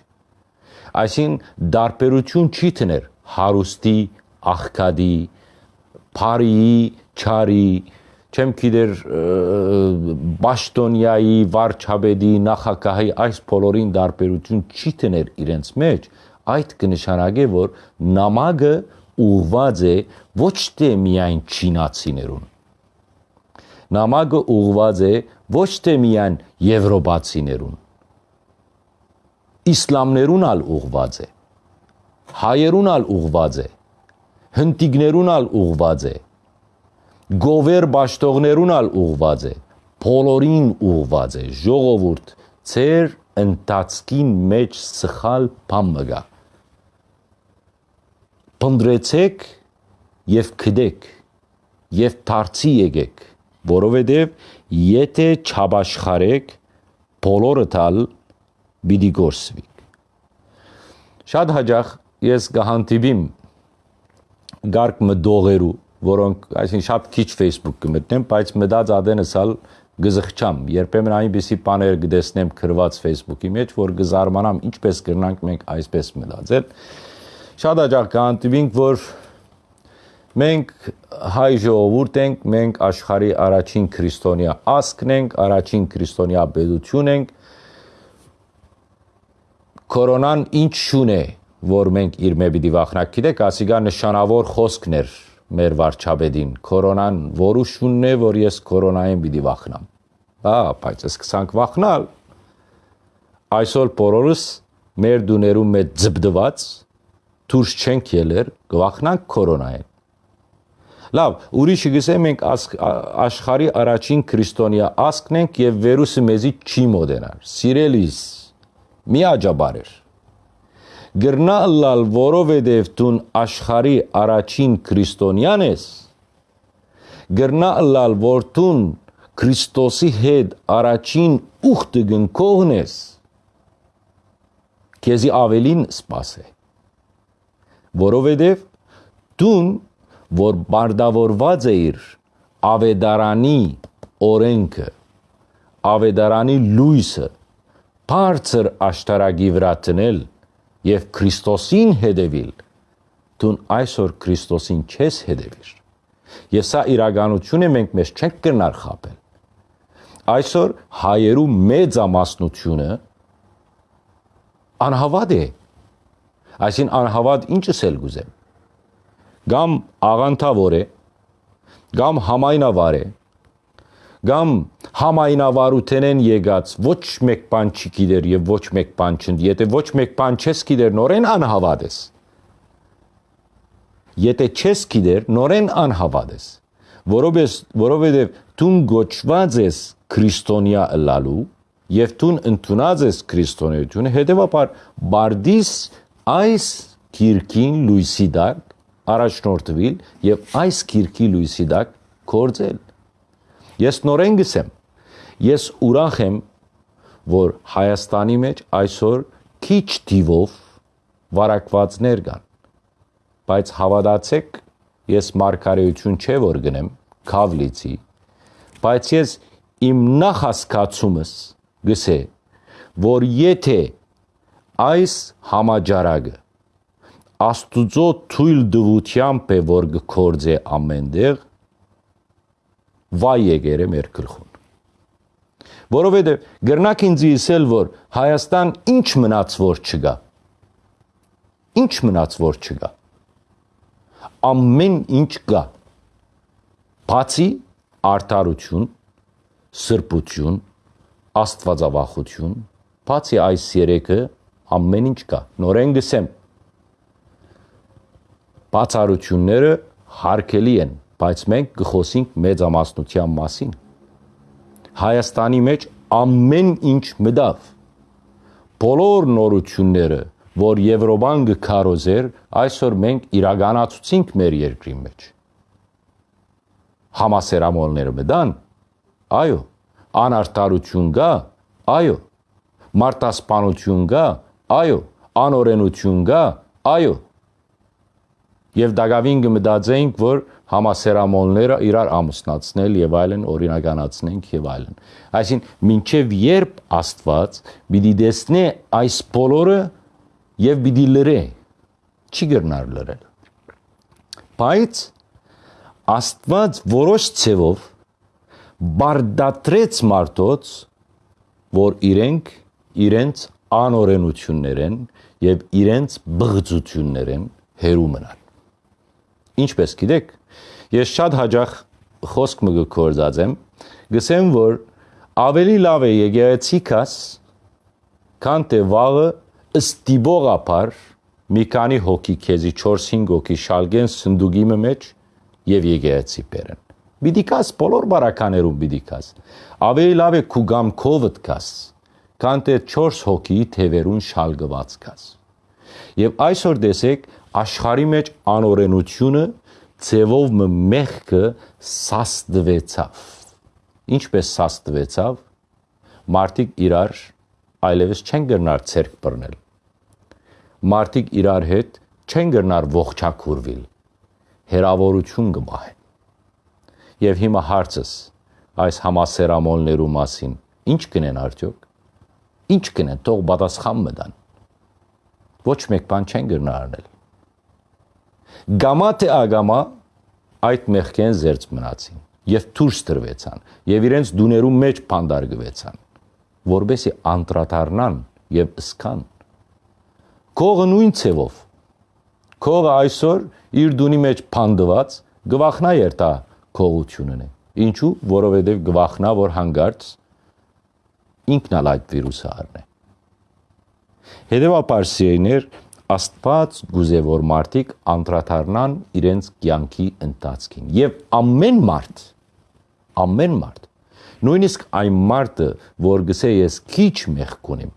Speaker 1: Այսին դարբերություն չի տներ հարուստի, աղքադի, բարիի, չարի, չեմ գիտեր Բաշտոնյայի, Վարչապետի, նախագահի այս բոլորին դարբերություն չի տներ իրենց մեջ, այդ կնշանակե որ նամակը ուղված է ոչ թե միայն չինացիներուն նամակը ուղված է ոչ թե միայն եվրոպացիներուն իսլամներուն ալ ուղված է հայերուն ալ ուղված է հնդիկներուն ալ ուղված է գովեր ճաշտողներուն ալ ուղված է բոլորին ուղված է ժողովուրդ ծեր ընտածքին մեջ սխալ բան մգա փնդրեցեք եւ քդեք եւ դարձի եկեք որովհետեւ եթե չաբաշխարեք բոլորը տալ պիտի գործվի։ Շատ հաջող ես կհանդիպիմ գարկ մդողերու, որոնք այսին շատ քիչ Facebook կմտնեմ, բայց մտած ադենսալ գզխչամ, երբեմն այնպեսի բաներ կտեսնեմ գրված Facebook-ի մեջ, որ գզարմանամ ինչպես կրնանք մենք այսպես մտածել։ Շատ հաջող կհանդիպինք, որ մենք հայ ժողովուրդ ենք, մենք աշխարհի առաջին քրիստոնյա ասկն ենք, առաջին քրիստոնյա պետություն ենք, Կորոնան ինչ շուն է, որ մենք իր մե պիտի վախնակ։ Գիտեք, ասիգա նշանավոր խոսքն էր մեր վարչապետին։ Կորոնան որու շունն է, որ ես կորոնային պիտի վախնամ։ Հա, բայց սկսանք վախնալ։ Այսօր բոլորս մեր դուներում մեջ ձբդված դուրս չենք ելեր, գվախնանք կորոնային։ Լավ, ուրիշը գսե մենք աշխարի առաջին քրիստոնյա ասկն ենք եւ վիրուսը մեզի չի մոդենար։ Սիրելիս, մի աջաբար էր գրնալալ, որովհետև դուն աշխարի առաջին քրիստոնյան ես, գրնալալ, որ դուն Քրիստոսի հետ առաջին ուխտը գնքողն ես, քեզի ավելին սպաս է, որովհետև դուն, որ բարդավորված էիր ավետարանի օրենքը, ավետարանի լույսը, բարձր աշտարակի վրա տնել, եւ Քրիստոսին հետևիլ, դուն այսօր Քրիստոսին չես հետևիր։ Եվ սա իրականություն է մենք մեզ չենք կրնար խապել։ Այսօր հայերու մեծամասնությունը անհավատ է։ Այսին անհավատ ինչս էլ գուզեմ։ Գամ աղանթավոր է, գամ համայնավար է, կամ համայնավարութենեն եկած ոչ մեկ բան չի գիտեր եւ ոչ մեկ բան չընդ եթե ոչ մեկ բան չես գիտեր նորեն անհավատ ես Եթե չես գիտեր, նորեն անհավատ ես, որովհետև դու գոչված ես քրիստոնյա ըլալու եւ դու ընդունած ես քրիստոնեությունը, հետեւաբար բարդիս այս քիրքին լույսի դակ առաջնորդվել եւ այս քիրքի լույսի դակ կործել։ Ես նորեն գսեմ, ես ուրախ եմ, որ Հայաստանի մեջ այսօր քիչ դիվով վարակվածներ կան։ Բայց հավատացեք, ես մարգարեություն չէ որ գնեմ, քավլիցի, բայց ես իմ նախասկացումս գսե, որ եթե այս համաճարակը Աստուծո թույլ դվությամբ է որ գործե ամենտեղ վայ եկերը մեր գլխուն որովհետև գրնակ ինձ իսել որ Հայաստան ինչ մնաց որ չկա ինչ մնաց որ չկա ամեն ինչ կա բացի արդարություն սրբություն աստվածավախություն բացի այս երեքը ամեն ինչ կա նորեն գսեմ բացառությունները հարկելի են, բայց մենք կխոսենք մեծամասնության մասին։ Հայաստանի մեջ ամեն ինչ մտավ։ Բոլոր նորությունները, որ Եվրոպան կքարոզեր, այսօր մենք իրականացուցինք մեր երկրի մեջ։ Համասերամոլները մտան, այո, անարտարություն կա, այո, մարտասպանություն կա, այո, անօրենություն կա, այո, եւ դակավին կմտածեինք, որ համասերամոլները իրար ամուսնացնել եւ այլն օրինականացնենք եւ այլն։ Այսինքն մինչեւ երբ Աստված պիտի դեսնե այս բոլորը եւ պիտի լրե, չի գրնար լրել։ Բայց Աստված որոշ ցևով բարդատրեց մարդոց, որ իրենք իրենց անօրենություններեն եւ իրենց բղծություններեն հերու մնան։ Ինչպես գիտեք, ես շատ հաջող խոսք մը գործած եմ, գսեմ որ ավելի լավ է եկեղեցիկաս քան թե վաղը ստիբողապար մի քանի հոգի քեզի 4-5 հոգի շալգեն սնդուկի մեջ եւ եկեղեցի բերեն։ Պիտի կաս բոլոր բարականերում պիտի կաս։ Ավելի լավ է քու գամքովդ կաս, քան թե 4 հոգի թևերուն շալգված կաս։ Եվ այսօր տեսեք աշխարի մեջ անօրենությունը ձևով մեղքը սաստվեցավ։ Ինչպես սաստվեցավ, մարդիկ իրար այլևս չեն գրնար ցերկ բռնել։ Մարդիկ իրար հետ չեն գրնար ողջակուրվել։ Հերավորություն կմահեն։ Եվ հիմա հարցս այս համասերամոլներու մասին. Ինչ կնեն արդյոք։ Ինչ կնեն, թող պատասխան մտան։ Ոչ մեկ բան չեն գրնարնել գամա թե ագամա այդ մեղքեն զերծ մնացին եւ դուրս տրվեցան եւ իրենց դուներու մեջ փանդարգվեցան որբեսի անտրատարնան եւ ըսքան կողը նույն ցևով կողը այսօր իր դունի մեջ փանդված գվախնա երտա կողությունն է ինչու որովհետեւ գվախնա որ հանգարց ինքնալ այդ վիրուսը առնե հետեւաբար սիրեներ Աստված գուզե որ մարդիկ անդրադառնան իրենց կյանքի ընթացքին եւ ամեն մարդ ամեն մարդ նույնիսկ այն մարդը որ գսե ես քիչ մեղք ունեմ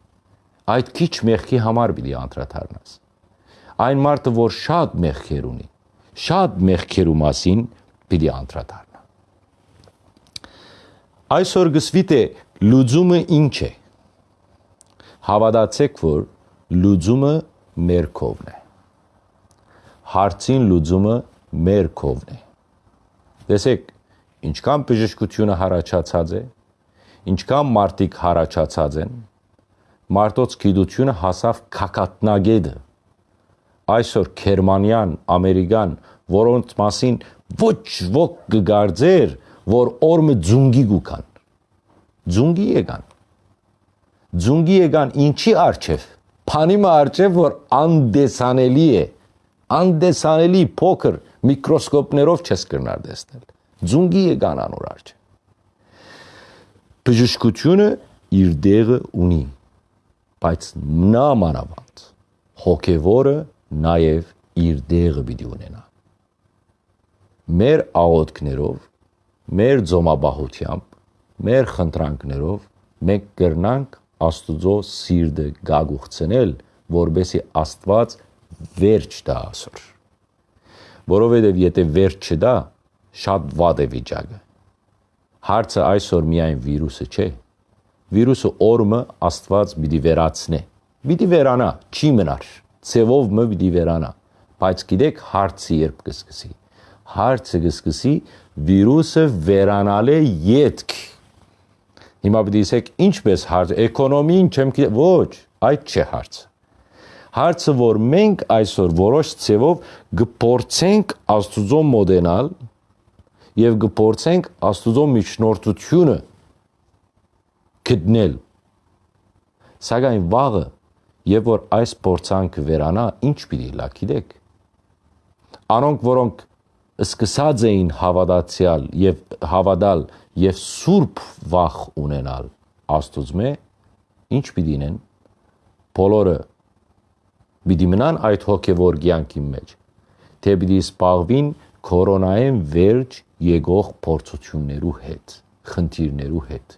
Speaker 1: այդ քիչ մեղքի համար պիտի անդրադառնաս այն մարդը որ շատ մեղքեր ունի շատ մեղքերու մասին պիտի անդրադառնա այսօր գսվի թե լուծումը ինչ է հավատացեք որ լուծումը մեր կողմն է։ Հարցին լուծումը մեր կողմն է։ Տեսեք, ինչքան բժշկությունը հարաճացած է, ինչքան մարդիկ հարաճացած են, մարդոց գիտությունը հասավ քակատնագեդը։ Այսօր Գերմանիան, Ամերիկան, որոնց մասին ոչ ոք կգարձեր, որ օրը ձունգի գուքան։ Ձունգի եկան։ Ձունգի եկան ինչի արչև Փանիմը արջև որ անդեսանելի է, անդեսանելի փոքր միկրոսկոպներով չես կրնար տեսնել։ Ձունգի է կանանոր արջև։ Բժշկությունը իր դեղը ունի, բայց նա մանավանդ հոգևորը նաև իր դեղը պիտի ունենա։ մեր աղոթքներով, մեր ձոմաբահությամբ, մեր խնդրանքներով մենք կրնանք Աստուծո սիրտը գագուխցնել, որբեսի Աստված վերջ տա ասոր։ Որովհետև եթե վերջ չդա, շատ վատ է վիճակը։ Հարցը այսօր միայն վիրուսը չէ։ Վիրուսը օրը Աստված պիտի վերացնե։ Պիտի վերանա, չի մնար։ Ցևով մը պիտի վերանա։ Բայց գիտեք հարցը երբ կսկսի։ Հարցը կսկսի վիրուսը վերանալ է յետք Հիմա պիտի ասեք, ինչպես հարց, էկոնոմին չեմ գիտեմ, ոչ, այդ չէ հարցը։ Հարցը, որ մենք այսօր որոշ ցևով գործենք Աստուծո մոդենալ եւ գործենք Աստուծո միջնորդությունը գտնել։ Սակայն վաղը, երբ որ այս փորձանքը վերանա, ինչ պիտի լա, գիտեք։ Անոնք, որոնք սկսած էին հավատացյալ եւ հավատալ եւ սուրբ վախ ունենալ Աստուծմե ինչ պիտինեն բոլորը պիտի մնան այդ հոգեվոր կյանքի մեջ թե պիտի սպաղվին կորոնային վերջ եկող փորձություններու հետ խնդիրներու հետ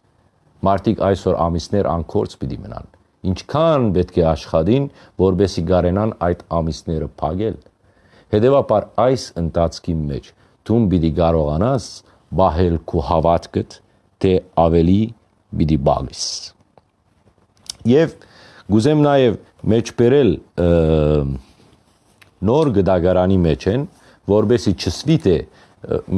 Speaker 1: մարդիկ այսօր ամիսներ անկորց պիտի մնան ինչքան պետք է աշխատին որբեսի գարենան այդ ամիսները փակել հետեւաբար այս ընթացքի մեջ դու պիտի կարողանաս բահել քո հավատքդ թե ավելի պիտի բաղես եւ գուզեմ նաեւ մեջբերել նոր գդագարանի մեջ են որբեսի չսվի թե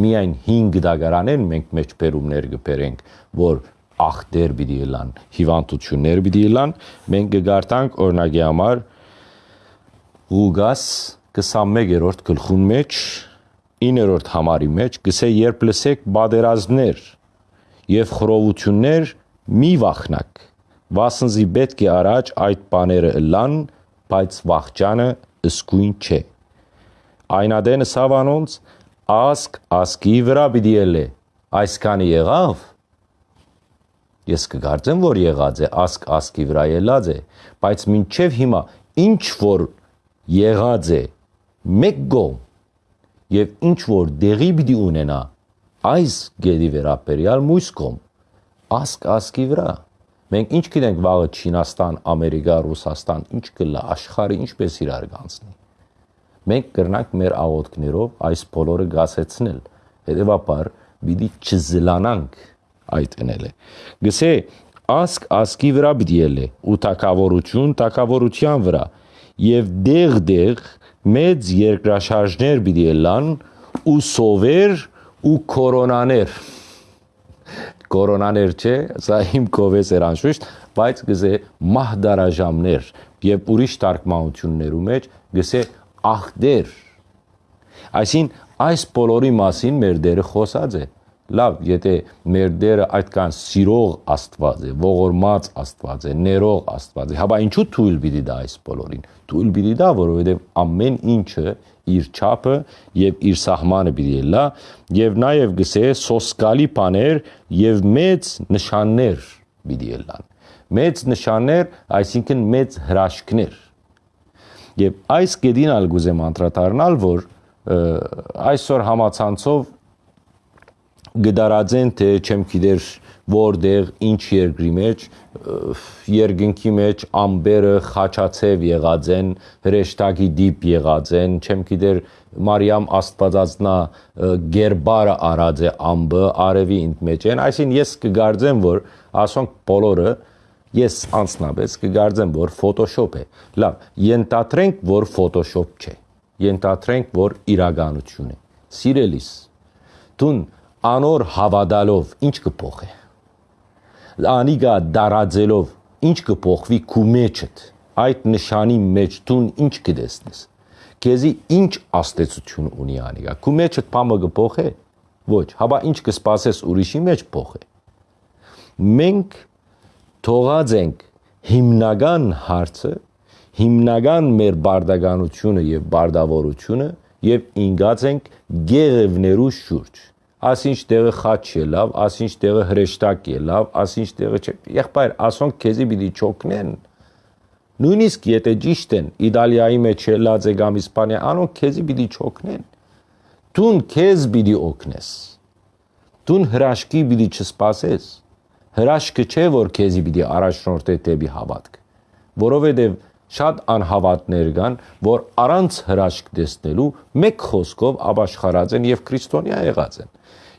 Speaker 1: միայն 5 գդագարանեն մենք մեջբերումներ կբերենք որ ախտեր պիտի լան հիվանդություններ պիտի լան մենք կգարտանք օրինակի համար Ղուգաս 21-րդ գլխուն մեջ 9-րդ համարի մեջ գսե երբ լսեք բادرազներ եւ խրովություններ մի վախնակ վասնզի պետք է առաջ այդ բաները լան բայց վախճանը ըսկույն չէ այնադենը սավանոնց ասկ ասկի վրա պիտի ելե այսքանը եղավ ես կգարցեմ որ եղած է ասկ ասկի վրա ելած է բայց մինչև հիմա ինչ որ եղած է մեկ գոմ եւ ինչ որ դեղի պիտի ունենա այս գերի վերապերյալ մույս կողմ ասկ ասկի վրա մենք ինչ գիտենք վաղը Չինաստան, Ամերիկա, Ռուսաստան ինչ կլա աշխարհը ինչպես իրար կանցնի մենք կրնանք մեր աղոթքներով այս բոլորը գասեցնել հետեւաբար պիտի չզլանանք այդ ընել է գսե ասկ ասկի վրա պիտի ելե ու թակավորություն թակավորության վրա եւ դեղ դեղ մեծ երկրաշարժներ պիտի լան ու սովեր ու կորոնաներ կորոնաներ չէ, սա իմ կովես էր անշուշտ, բայց գզե մահդարաժամներ եւ ուրիշ տարկմանություններու մեջ գսե ախդեր այսին այս բոլորի մասին մեր դերը խոսած է լավ, եթե մեր Տերը այդքան սիրող Աստված է, ողորմած Աստված է, ներող Աստված է, հաբա ինչու թույլ պիտի դա այս բոլորին։ Թույլ պիտի դա, որովհետև ամեն ինչը իր չափը եւ իր սահմանը պիտի լա եւ նաեւ գսե սոսկալի բաներ եւ մեծ նշաններ պիտի լան։ Մեծ նշաններ, այսինքն մեծ հրաշքներ։ Եվ այս գեդին ալ գուզեմ անդրադառնալ, որ այսօր համացանցով գդարածեն թե չեմ գիտեր որտեղ ինչ երկրի մեջ երկնքի մեջ ամբերը խաչացև եղած են հրեշտակի դիպ եղած են չեմ գիտեր Մարիամ Աստվածածնա գերբարը արած է ամբը արևի ինդ մեջ են այսին ես կգարձեմ որ ասոնք բոլորը ես անցնաբես կգարձեմ որ Photoshop է լավ ենթադրենք որ Photoshop չէ ենթադրենք որ իրականություն է սիրելիս դուն անոր հավատալով ինչ կփոխի անիգա դարաձելով ինչ կփոխվի քու մեջդ այդ նշանի մեջ դու ինչ կդեսնես քեզի ինչ աստեցություն ունի անիգա քու մեջդ բամը կփոխե ոչ հաբա ինչ կսպասես ուրիշի մեջ փոխե մենք թողած ենք հիմնական հարցը հիմնական մեր բարդականությունը եւ բարդավորությունը եւ ինգած ենք գեղևներու շուրջ ասինչ տեղը խաչ է լավ, ասինչ տեղը հրեշտակ է լավ, ասինչ տեղը չէ։ Եղբայր, ասոնք քեզի պիտի չոքնեն։ Նույնիսկ եթե ճիշտ են, Իտալիայի մեջ է կամ Իսպանիա, անոնք քեզի պիտի չոքնեն։ Դուն քեզ պիտի օգնես։ Դուն հրաշքի պիտի չսպասես։ Հրաշքը չէ, որ քեզի պիտի առաջնորդե դեպի հավատք, որովհետև շատ անհավատներ կան, որ առանց հրաշք տեսնելու մեկ խոսքով ապաշխարած են եւ քրիստոնյա եղած են։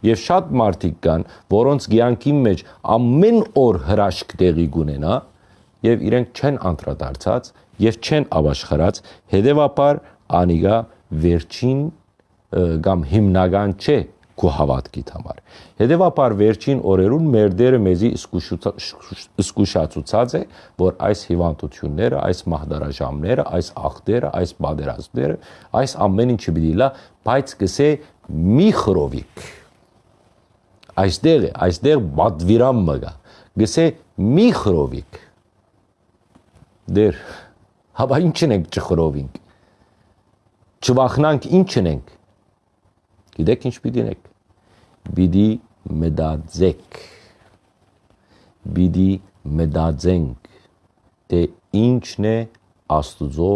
Speaker 1: Եվ շատ մարդիկ կան, որոնց ցանկի մեջ ամեն օր հրաշք տեղի գունենա, եւ իրենք չեն անդրադարձած եւ չեն ապաշխարած, հետեւաբար անիգա վերջին կամ հիմնական չէ քո հավատքիդ համար։ Հետևաբար վերջին օրերուն մեր դերը մեզի զսկուշացուցած է, որ այս հիվանդությունները, այս մահդարաժամները, այս ախտերը, այս բادرազները, այս ամեն ինչը պիտի լա, բայց կսե մի խրովիկ Այստեղ է, այստեղ բադվիրամ մգա։ Գսե մի խրովիկ։ Դեր հավա ինչն ենք չխրովինք։ Չվախնանք ինչն ենք Գիտեք ինչ պիտի նեք։ Պիտի մտածեք։ Պիտի մտածենք, թե ինչն է Աստուծո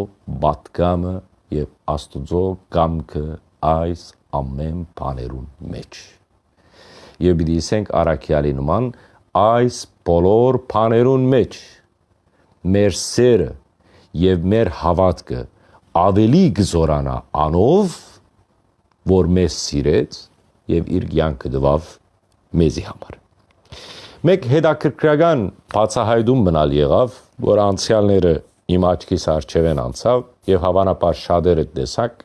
Speaker 1: բատկամը եւ Աստուծո կամքը այս ամեն բաներուն մեջ։ Եվ պիտի ասենք Արաքյալի նման այս բոլոր բաներուն մեջ մեր սերը եւ մեր հավատքը ավելի գզորանա անով որ մեզ սիրեց եւ իր կյանքը տվավ մեզի համար։ Մեկ հետաքրքրական բացահայտում մնալ եղավ, որ անցյալները իմ աչքիս արջև են անցավ եւ հավանաբար շատերը տեսակ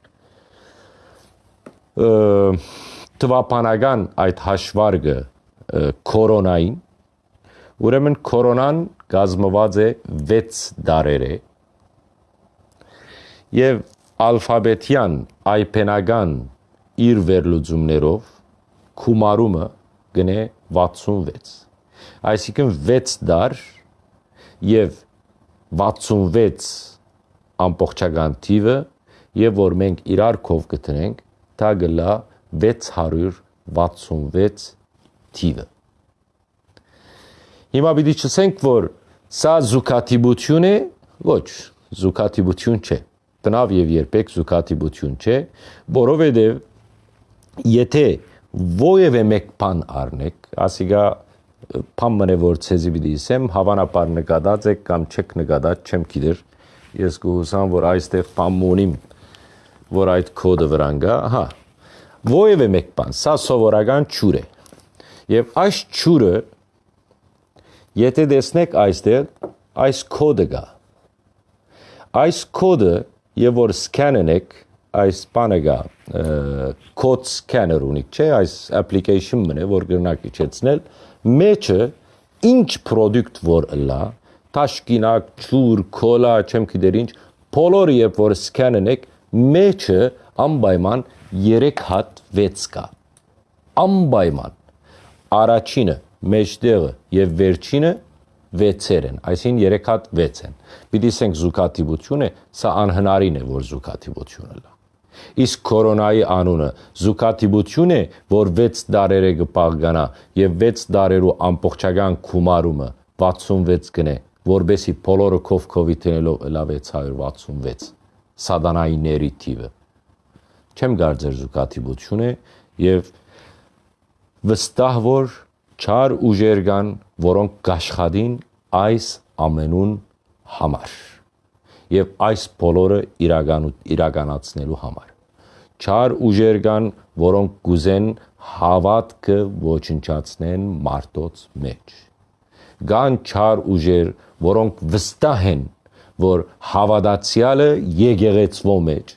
Speaker 1: տվապանական այդ հաշվարգը կորոնային ուրեմն կորոնան գազմված է 6 դարերը եւ ալֆաբետյան այփենական իր վերլուծումներով քումարումը գնե 66 այսինքն 6 դար եւ 66 ամբողջական թիվը եւ որ մենք իրար կով գտնենք դա գլա 666 թիվը հիմա պիտի չսենք որ սա զուկատիբություն է ոչ զուկատիբություն չէ տնավ եւ երբեք զուկատիբություն չէ որովհետեւ եթե ովևէ մեկ բան առնեք, ասիգա բան մնե որ ցեզի պիտի ասեմ, հավանաբար նկատած եք կամ չեք նկատած, չեմ գիտեր։ Ես կհուսամ, որ այստեղ բան ունիմ, որ այդ կոդը վրան գա, հա։ Ովևէ մեկ բան, սա սովորական ճուր է։ Եվ այս ճուրը եթե տեսնեք այստեղ, այս կոդը գա։ Այս կոդը, եւ որ սքանեն եք, այս բանը գա code scanner ունի, չէ, այս application մնե, որ գրնակ իջեցնել, մեջը ինչ product որ լա, տաշկինակ, ճուր, կոլա, չեմ գիտեր ինչ, բոլորը երբ որ սկանեն եք, մեջը անպայման 3 հատ 6 կա։ Անպայման առաջինը, մեջտեղը եւ վերջինը 6-եր են, այսին 3 հատ 6 են։ Պիտի ասենք զուգատիվությունը, սա անհնարին է, որ զուգատիվությունը լա։ Իսկ կորոնայի անունը զուկատիբություն է, որ 6 դարերը կպաղկանա եւ 6 դարերու ամբողջական քումարումը 66 գնե, որբեսի բոլորը կով կովիդենելով լավ 666 սադանայիների թիվը։ Չեմ գարձեր զուկատիբություն է եւ վստահ որ չար ուժեր կան, որոնք գաշխադին այս ամենուն համար եւ այս բոլորը իրականացնելու համար չար ուժեր կան, որոնք գուզեն հավատքը ոչնչացնեն մարդոց մեջ։ Կան չար ուժեր, որոնք վստահ են, որ հավատացյալը եկեղեցվո մեջ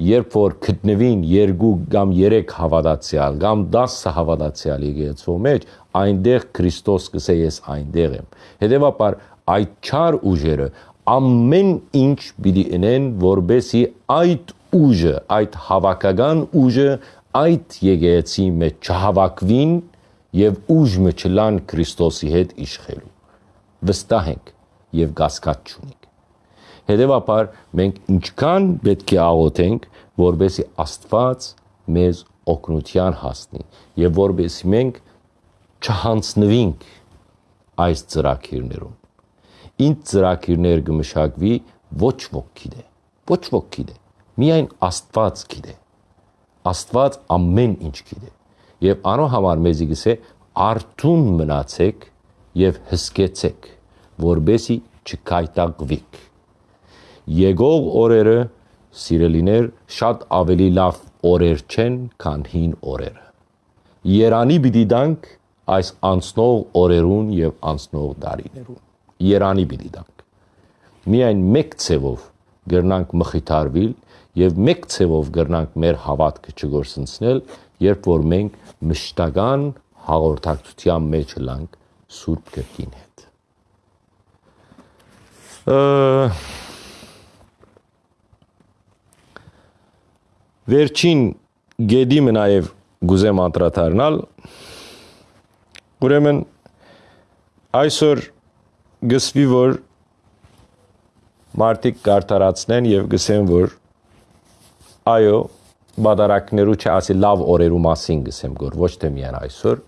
Speaker 1: երբ որ գտնվին երկու կամ երեք հավատացյալ կամ 10 հավատացյալ եկեղեցվո մեջ, այնտեղ Քրիստոս կսե ես այնտեղ եմ։ Հետևաբար այդ չար ուժերը ամեն ինչ պիտի ունեն, որբեսի այդ ուժը, այդ հավաքական ուժը այդ եկեղեցի մեջ չհավաքվին եւ ուժը չլան Քրիստոսի հետ իշխելու։ Վստահ ենք եւ գասկած չունենք։ Հետևաբար մենք ինչքան պետք է աղոթենք, որբեսի Աստված մեզ օգնության հասնի եւ որբեսի մենք չհանցնվենք այս ծրակիրներում։ Ինչ ծրակիրներ կմշակվի ոչ ոք գիտե։ Ոչ ոք գիտե միայն Աստված գիտե։ Աստված ամեն ինչ գիտե։ Եվ անո համար մեզի գսե արթուն մնացեք եւ հսկեցեք, որբեսի չկայտակվիք։ Եկող օրերը սիրելիներ շատ ավելի լավ օրեր չեն, քան հին օրերը։ Երանի պիտի դանք այս անցնող օրերուն եւ անցնող դարիներուն։ Երանի պիտի դանք։ Միայն մեկ ցևով գրնանք մխիթարվիլ եւ մեկ ցևով գրնանք մեր հավատքը չգործընցնել, երբ որ մենք մշտական հաղորդակցության մեջ լանք Սուրբ Գրքին հետ։ Վերջին գեդիմը նաև գուզեմ անդրադառնալ։ Ուրեմն այսօր գսվի որ մարդիկ կարտարացնեն եւ գսեն որ այո բադարակներու չասի լավ օրերու մասին գսեմ գոր ոչ թե միայն այսօր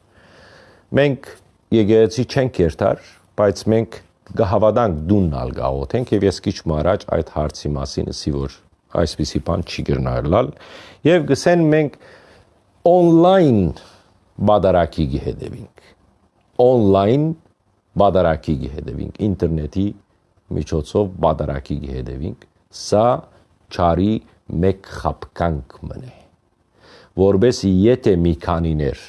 Speaker 1: մենք եկեղեցի չենք երթար բայց մենք գահավադանք դուննալ գաղոթենք եւ ես քիչ մարաջ այդ հարցի մասին ասի որ այսպիսի բան չի գրնալալ եւ գսեն մենք on-line բադարակի գեհեդեվինք on-line բադարակի գեհեդեվինք ինտերնետի միջոցով բադարակի գեհեդեվինք սա չարի մեկ խապկանք մնե որբեսի եթե մի քանիներ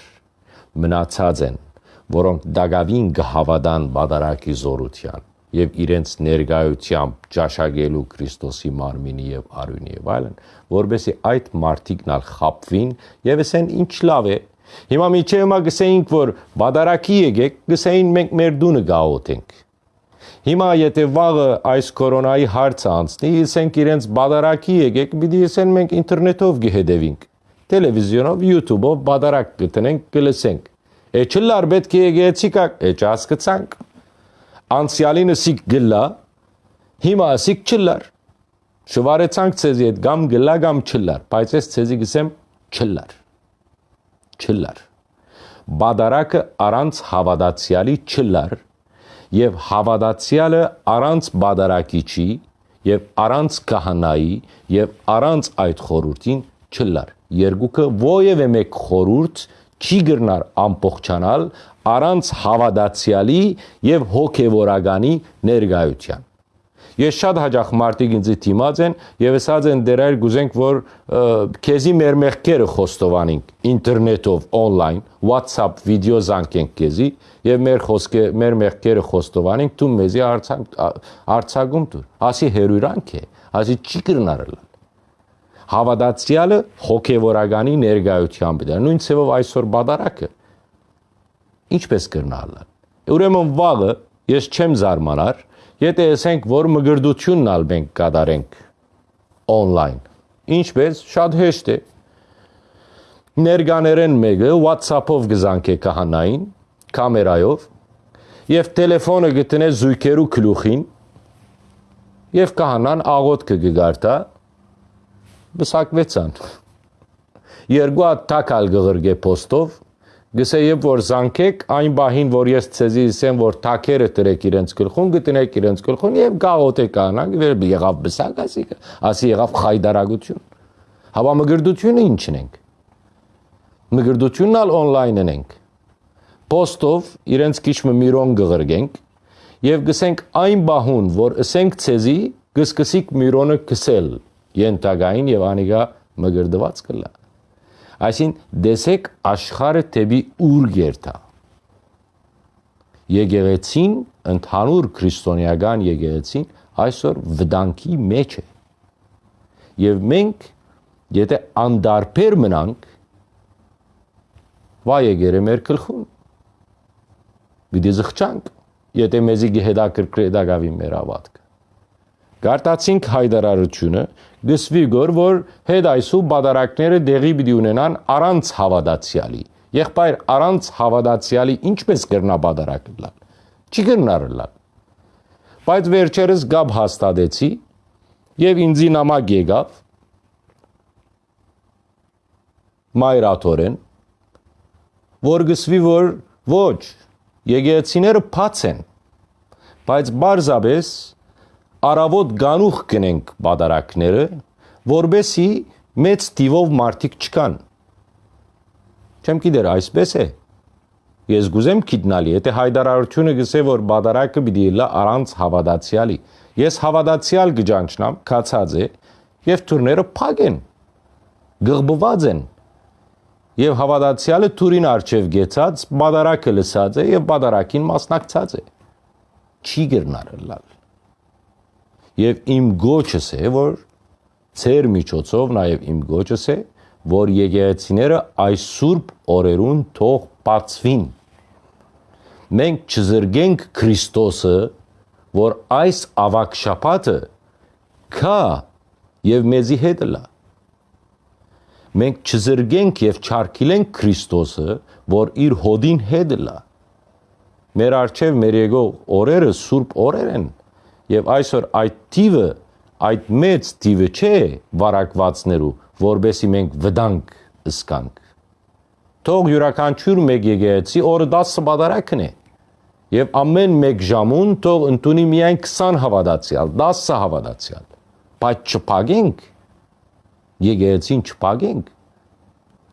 Speaker 1: մնացած են որոնք դագավին գհավադան բադարակի զորության եւ իրենց ներկայությամբ ճաշակելու Քրիստոսի մարմինի եւ արյունի եւ այլն, որբեսի այդ մարդիկն ալ խապվին եւ ասեն ինչ լավ է։ Հիմա միջև մա գսեինք որ բադարակի եկեք, գսեին մենք մեր դունը գաղոթենք։ Հիմա եթե վաղը այս կորոնայի հարցը անցնի, ասենք իրենց բադարակի եկեք, պիտի ասեն մենք ինտերնետով գհեդևինք, տելևիզիոնով, YouTube-ով բադարակ գտնենք, գլսենք։ Էջլար պետք է գեցիկա, էջ հասկացանք անցյալին ասիկ գլա, հիմա ասիկ չլար։ Շվարեցանք ցեզի հետ կամ գլա կամ չլար, բայց ես ցեզի գսեմ չլար։ Չլար։ Բադարակը առանց հավատացյալի չլար եւ հավատացյալը առանց բադարակի չի եւ առանց կահանայի եւ առանց այդ խորուրդին չլար։ Երկուքը ովևէ մեկ խորուրդ չի գրնար ամբողջանալ, առանց հավատացյալի եւ հոգեվորականի ներգայության։ Ես շատ հաջող մարդիկ ինձ դիմած են եւ ասած են դեր այլ գուզենք որ քեզի մեր մեղքերը խոստովանենք ինտերնետով on-line, WhatsApp վիդեո զանգենք քեզի եւ մեր խոսքը մեր մեղքերը խոստովանենք դու մեզի արցակ արցակում դու։ Ասի հերույրանք է, ասի չի կրնարել հավատացյալը հոգևորականի ներգայությամբ դա նույն ցևով այսօր բադարակը ինչպես կրնալը ուրեմն վաղը ես չեմ զարմանար Եթե ասենք, որ մգրդությունն ալ մենք կատարենք on-line, ինչպես շատ հեշտ է։ Ներկաներեն մեկը WhatsApp-ով գզանք է կահանային, կամերայով, եւ տելեֆոնը գտնե զույգերու գլուխին, եւ կահանան աղոթքը գգարտա, բսակվեցան։ Երկու հատ տակալ գղրգե post-ով Գսե երբ որ զանգեք այն բահին, որ ես ցեզի ասեմ, որ թակերը տրեք իրենց գլխուն, գտնեք իրենց գլխուն եւ գաղոթեք անանք, վեր եղավ բսակ, ասի, ասի եղավ խայդարագություն։ Հավա մգրդությունը ինչն ենք։ Մգրդությունն ալ on-line ենք։ Post-ով իրենց քիչ միրոն գղրգենք եւ գսենք այն բահուն, որ ասենք ցեզի գսկսիկ միրոնը կսել ենթագային եւ անիգա մգրդված կլա Այսին դեսեք աշխարը տեբի ուր գերտա։ Եկեղեցին, ընդհանուր քրիստոնեական եկեղեցին այսօր վտանգի մեջ է։ Եվ մենք եթե անդարբեր մնանք, վայ եկերը մեր գլխուն։ Պիտի զղջանք, եթե մեզի գեհդակրկրե դակավի մեր ավատքը։ Գարտացինք հայդարարությունը, գսվի գոր, որ հետ այսու բադարակները դեղի պիտի ունենան առանց հավատացյալի։ Եղբայր առանց հավատացյալի ինչպես կրնա բադարակ լալ։ Չի կրնար լալ։ Բայց վերջերս գաբ հաստատեցի եւ ինձի նամակ եկավ մայրաթորեն որ գսվի որ ոչ եկեղեցիները փած են բայց բարձաբես առավոտ գանուխ գնենք պատարակները, որբեսի մեծ տիվով մարդիկ չկան։ Չեմ գիտեր, այսպես է։ Ես գուզեմ գիտնալի, եթե հայդարարությունը գսե որ պատարակը պիտի լա առանց հավատացյալի։ Ես հավատացյալ գճանչնամ, քացած է, եւ թուրները փակ են։ Գղբված են։ Եվ հավատացյալը թուրին արչև գեցած, պատարակը լսած է եւ պատարակին մասնակցած է։ Չի գրնարը լալ։ Եվ իմ գոչս է, որ ծեր միջոցով նաև իմ գոչս է, որ եկեղեցիները այս սուրբ օրերուն թող բացվին։ Մենք չզրգենք Քրիստոսը, որ այս ավակ շապատը կա եւ մեզի հետ լա։ Մենք չզրգենք եւ չարքիլենք Քրիստոսը, որ իր հոդին հետ լա։ Մեր արչև մեր եկող օրերը սուրբ օրեր են եւ այսօր այդ տիվը այդ մեծ տիվը չէ վարակվածներու, որբեսի մենք վտանգ ըսկանք։ Թող յուրաքանչյուր մեկ եկեղեցի օրը 10 բադարակն է։ Եվ ամեն մեկ ժամուն թող ընդունի միայն 20 հավատացյալ, 10 հավատացյալ։ Բայց չփագենք եկեղեցին չփագենք։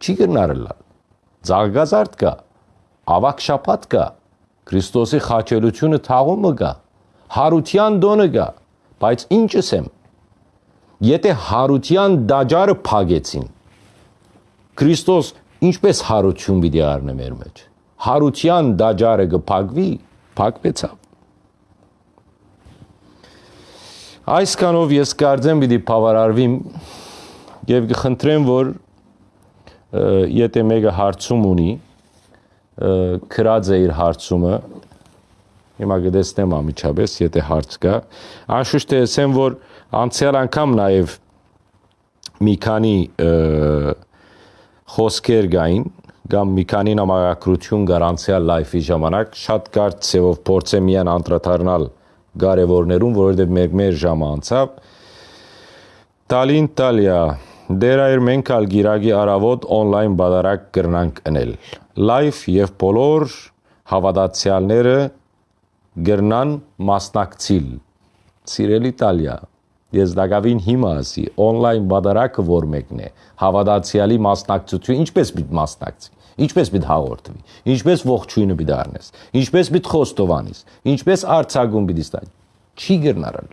Speaker 1: Չի գնարելա։ Զարգազարդ կա, ավակ շապատ կա, Քրիստոսի խաչելությունը թաղումը կա, հարության դոնը կա, բայց ինչս եմ Եթե հարության դաջարը փագեցին, Քրիստոս ինչպես հարություն պիտի առնե մեր մեջ։ Հարության դաջարը կփակվի, փակվեցավ։ Այսքանով ես կարծեմ պիտի բավարարվիմ եւ կխնդրեմ, որ եթե մեկը հարցում ունի, քրած է իր հարցումը, Հիմա գտեսնեմ ամիջապես, եթե հարց կա։ Անշուշտ է ասեմ, որ անցյալ անգամ նաև մի քանի խոսքեր գային կամ մի քանի նամակագրություն կար անցյալ լայֆի ժամանակ շատ կարճ ցեվով փորձեմ միան անդրադառնալ կարևորներուն, որովհետև մեր մեր ժամը անցավ։ Տալին Տալիա դերայր մենք ալ գիրագի արավոտ on-line բադարակ կրնանք ընել։ Լայվ եւ բոլոր հավատացյալները գրնան մասնակցիլ։ Սիրելի Իտալիա, ես դակավին հիմա ասի, on-line բադարակը որ մեկն է, հավատացյալի մասնակցությունը ինչպես պիտի մասնակցի, ինչպես պիտի հաղորդվի, ինչպես ողջույնը պիտի առնես, ինչպես պիտի խոստովանես, ինչպես արցագում պիտի ստանաս։ Չի գրնարալ։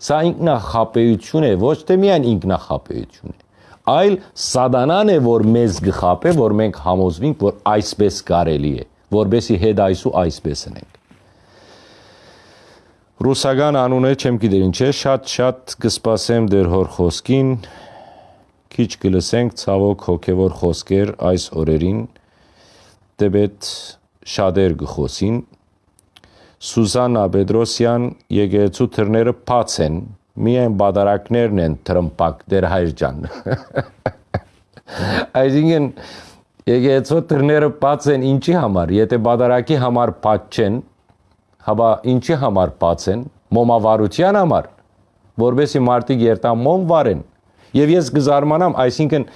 Speaker 1: Սա ինքնախապեյություն է, ոչ թե միայն ինքնախապեյություն է, այլ սադանան է, որ մեզ գխապե, որ մենք համոզվենք, որ այսպես կարելի է, որբեսի հետ այսու այսպես են Ռուսական անունը չեմ գիտեր ինչ է, շատ-շատ կսպասեմ դեր հոր խոսքին։ Քիչ կլսենք ցավոք հոգևոր խոսքեր այս օրերին։ Տեբետ շադեր գխոսին։ Սուզանա Պետրոսյան եկեղեցու թռները փած են, միայն բադարակներն են թրմպակ դեր հայր ջան։ Այսինքն եկեղեցու թռները փած են ինչի համար, եթե բադարակի համար փած չեն, հաբա ինչի համար բաց են? Մոմավարության համար որբեսի մարդիկ երտան մոմ վարեն եւ ես կզարմանամ այսինքն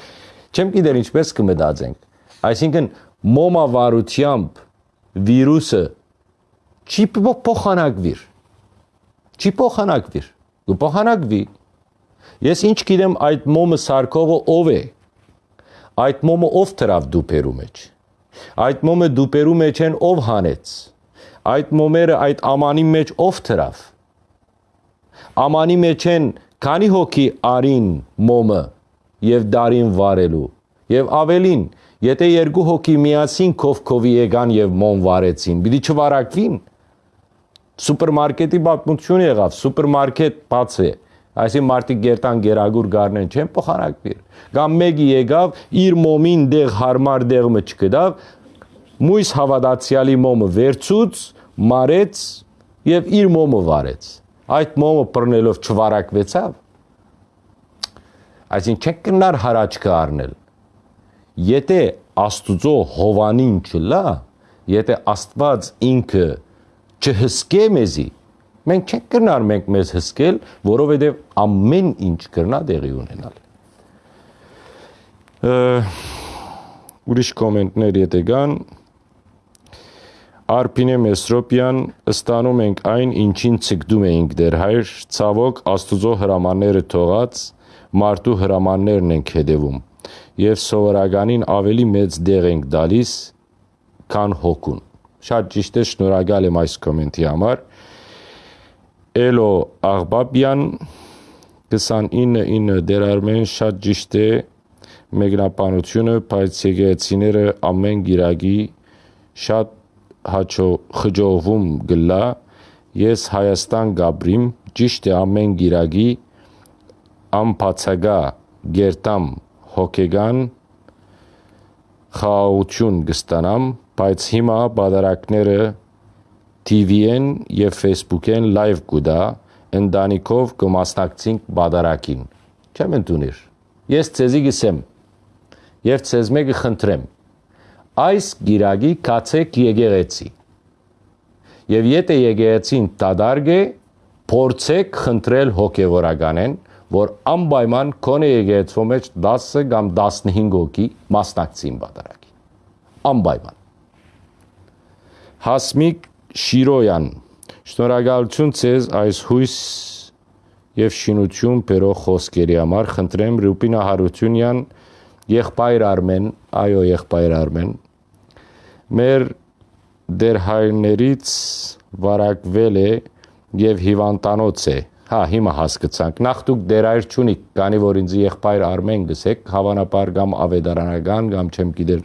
Speaker 1: չեմ գիտեր ինչպես կմտածենք այսինքն մոմավարությամբ վիրուսը չի փոխանակվիր չի փոխանակվիր կփոխանակվի ես ինչ գիտեմ այդ մոմը սարկողը ով է այդ մոմը ով դրավ դուպերու մեջ այդ մոմը դուպերու մեջ են ով հանեց այդ մոմերը այդ ամանի մեջ ով թրավ։ Ամանի մեջ են քանի հոգի արին մոմը եւ դարին վարելու եւ ավելին եթե երկու հոգի միասին քովքովի եկան եւ մոմ վարեցին պիտի չվարակվին սուպերմարկետի պատմություն եղավ սուպերմարկետ բաց է այսին մարդիկ գերտան գերագուր գարնեն չեն փոխանակվիր կամ մեկի եկավ իր մոմին դեղ հարմար դեղը չկդավ մույս հավատացյալի մոմը վերցուց, մարեց եւ իր մոմը վարեց։ Այդ մոմը բռնելով չվարակվեցավ։ Այսինքն չեք կնար հարաճքը առնել։ Եթե Աստուծո հովանին չլա, եթե Աստված ինքը չհսկե մեզի, մենք չենք կնար մենք մեզ հսկել, որովհետև ամեն ինչ կրնա տեղի ունենալ։ Ուրիշ կոմենտներ եթե կան, Արփինե Մեսրոպյան ըստանում ենք այն, ինչին ցկդում էինք դեր հայր, ցավոք Աստուծո հրամանները թողած, մարդու հրամաններն ենք հետևում եւ սովորականին ավելի մեծ դեղ ենք դալիս, քան հոգուն։ Շատ ճիշտ է, շնորհակալ եմ այս կոմենտի համար։ Էլո Աղբաբյան 299 դեր Արմեն շատ ճիշտ է մեկնաբանությունը, բայց եկեղեցիները ամեն գիրագի շատ հաճո խջովում գլա ես Հայաստան գաբրիմ ճիշտ է ամեն գիրագի ամբացագա գերտամ հոգեգան խաղաղություն կստանամ, բայց հիմա բادرակները TV-ն եւ Facebook-ն լայվ գուտա, ընդանիքով կմասնակցենք բادرակին։ Չեմ ընդունիր։ Ես ցեզի գսեմ։ Եվ ցեզ մեկը խնդրեմ այս գիրագի կացեք եկեղեցի։ Եվ եթե եկեղեցին տադարգ է, փորձեք խնդրել հոգևորականեն, որ անպայման կոնե եկեղեցու մեջ 10 կամ 15 հոգի մասնակցին բادرակի։ Անպայման։ Հասմիկ Շիրոյան Շնորհակալություն ցեզ այս հույս եւ շինություն բերող խոսքերի համար խնդրեմ Ռուբինա Հարությունյան եղբայր Արմեն, այո եղբայր Արմեն, մեր դեր հայրներից վարակվել է եւ հիվանդանոց է Հա, հիմա հասկացանք։ Նախ դուք դերայր չունիք, քանի որ ինձ եղբայր Արմեն գսեք, հավանաբար կամ ավետարանական կամ չեմ գիտեր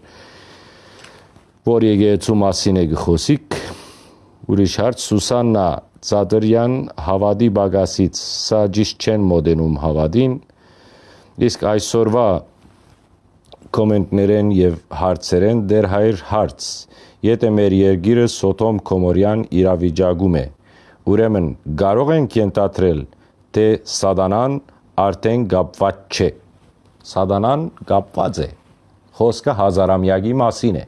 Speaker 1: որ եկեղեցու մասին է գխոսիկ։ Ուրիշ հարց Սուսաննա Ծադրյան հավադի բագասից սա ճիշտ չեն մոդենում հավադին։ Իսկ այսօրվա կոմենտներեն եւ հարցերեն դեր հայր հարց։ Եթե մեր երգիրը Սոթոմ Կոմորյան իրավիճակում է, Ուրեմն կարող ենք ենթադրել, թե սատանան արդեն կապված չէ։ Սատանան կապված է։ Խոսքը հազարամյակի մասին է։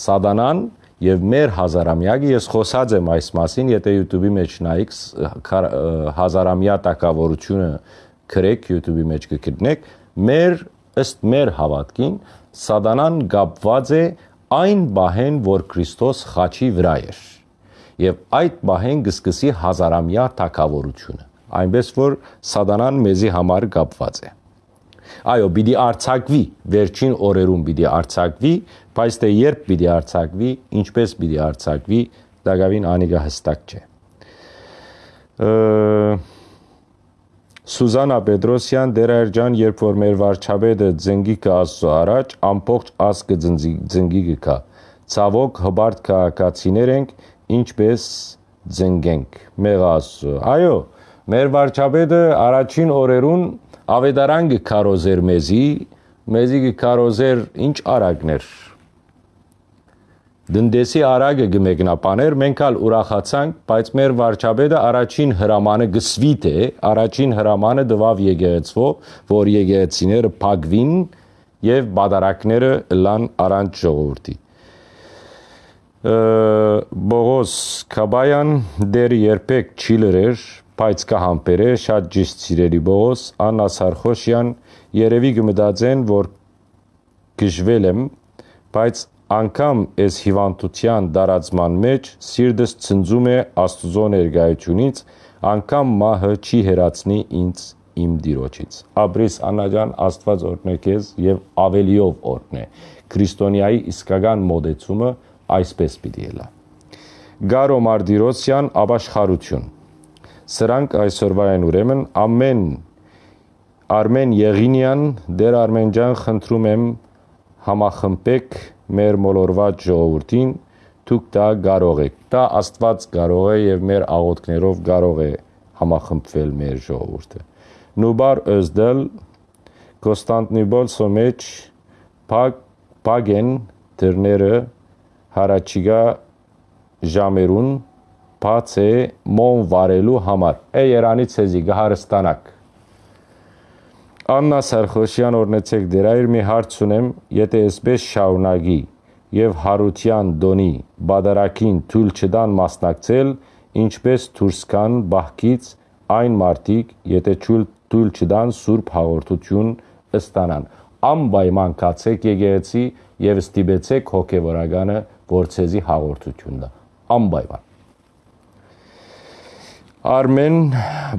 Speaker 1: Սատանան եւ մեր հազարամյակը ես խոսած եմ այս մասին, եթե YouTube-ի մեջ նայեք հազարամյա տակավորությունը գրեք YouTube-ի մեջ կգտնեք, մեր ըստ մեր հավատքին սատանան կապված է այն բահեն, որ Քրիստոս խաչի վրա էր եւ այդ բահեն գսկսի հազարամյա թակավորությունը այնպես որ սատանան մեզի համար կապված է այո պիտի արցակվի վերջին օրերում պիտի արցակվի բայց թե երբ պիտի արցակվի ինչպես պիտի արցակվի դակավին անիգա հստակ չէ Սուզանա Պետրոսյան դերայրջան երբ որ մեր վարչապետը ձնգի կա աստծո առաջ ամբողջ ազգը ձնգի կա ցավոք հբարտ քաղաքացիներ ենք ինչպես ձնգենք մեղաս այո մեր վարչապետը առաջին օրերուն ավետարան գքարոզեր մեզի մեզի գքարոզեր ինչ արագներ Դնդեսի արագը գմեկնապաներ, մենք ալ ուրախացանք, բայց մեր վարչապետը առաջին հրամանը գսվիտ է, առաջին հրամանը դվավ եկեղեցվով, որ եկեղեցիները փակվին եւ բադարակները լան առանց ժողովրդի։ Բողոս Կաբայան դեր երբեք չի լրեր, բայց կհամբերե շատ ճիշտ սիրելի Բողոս Աննա Սարխոսյան երևի գմտածեն, որ գժվել եմ, բայց անգամ այս հիվանդության դարածման մեջ սիրտս ցնծում է Աստուծո ներկայությունից, անգամ մահը չի հերացնի ինձ իմ դիրոջից։ Աբրիս Անաջան Աստված օրհնե քեզ եւ ավելիով օրհնե։ Քրիստոնյայի իսկական մոդեցումը այսպես պիտի ելա։ Գարո Մարտիրոսյան ապաշխարություն։ Սրանք այսօրվա են ուրեմն. Ամեն Արմեն Եղինյան դեր Արմենջան խնդրում եմ համախմբեք մեր մոլորված ժողովրդին դուք դա կարող եք։ Դա Աստված կարող է եւ մեր աղոթքներով կարող է համախմբվել մեր ժողովուրդը։ Նուբար Özդել Կոստանտնիպոլ սոմեջ Փակ Պագեն դրները հարաճիգա ժամերուն բաց է մոն վարելու համար։ Է Երանի ցեզի գահարստանակ։ Աննա Սարխոսյան օրնեցեք դրա իր մի հարց ունեմ, եթե այսպես շաունագի եւ Հարության Դոնի բادرակին թույլ չդան մասնակցել, ինչպես Թուրսկան բահկից այն մարտիկ, եթե թույլ թույլ չդան Սուրբ հաղորդություն ստանան։ Անպայման կացեք եկեղեցի եւ ստիպեցեք հոգեվորականը գործեզի հաղորդություն դա։ Անպայման։ Արմեն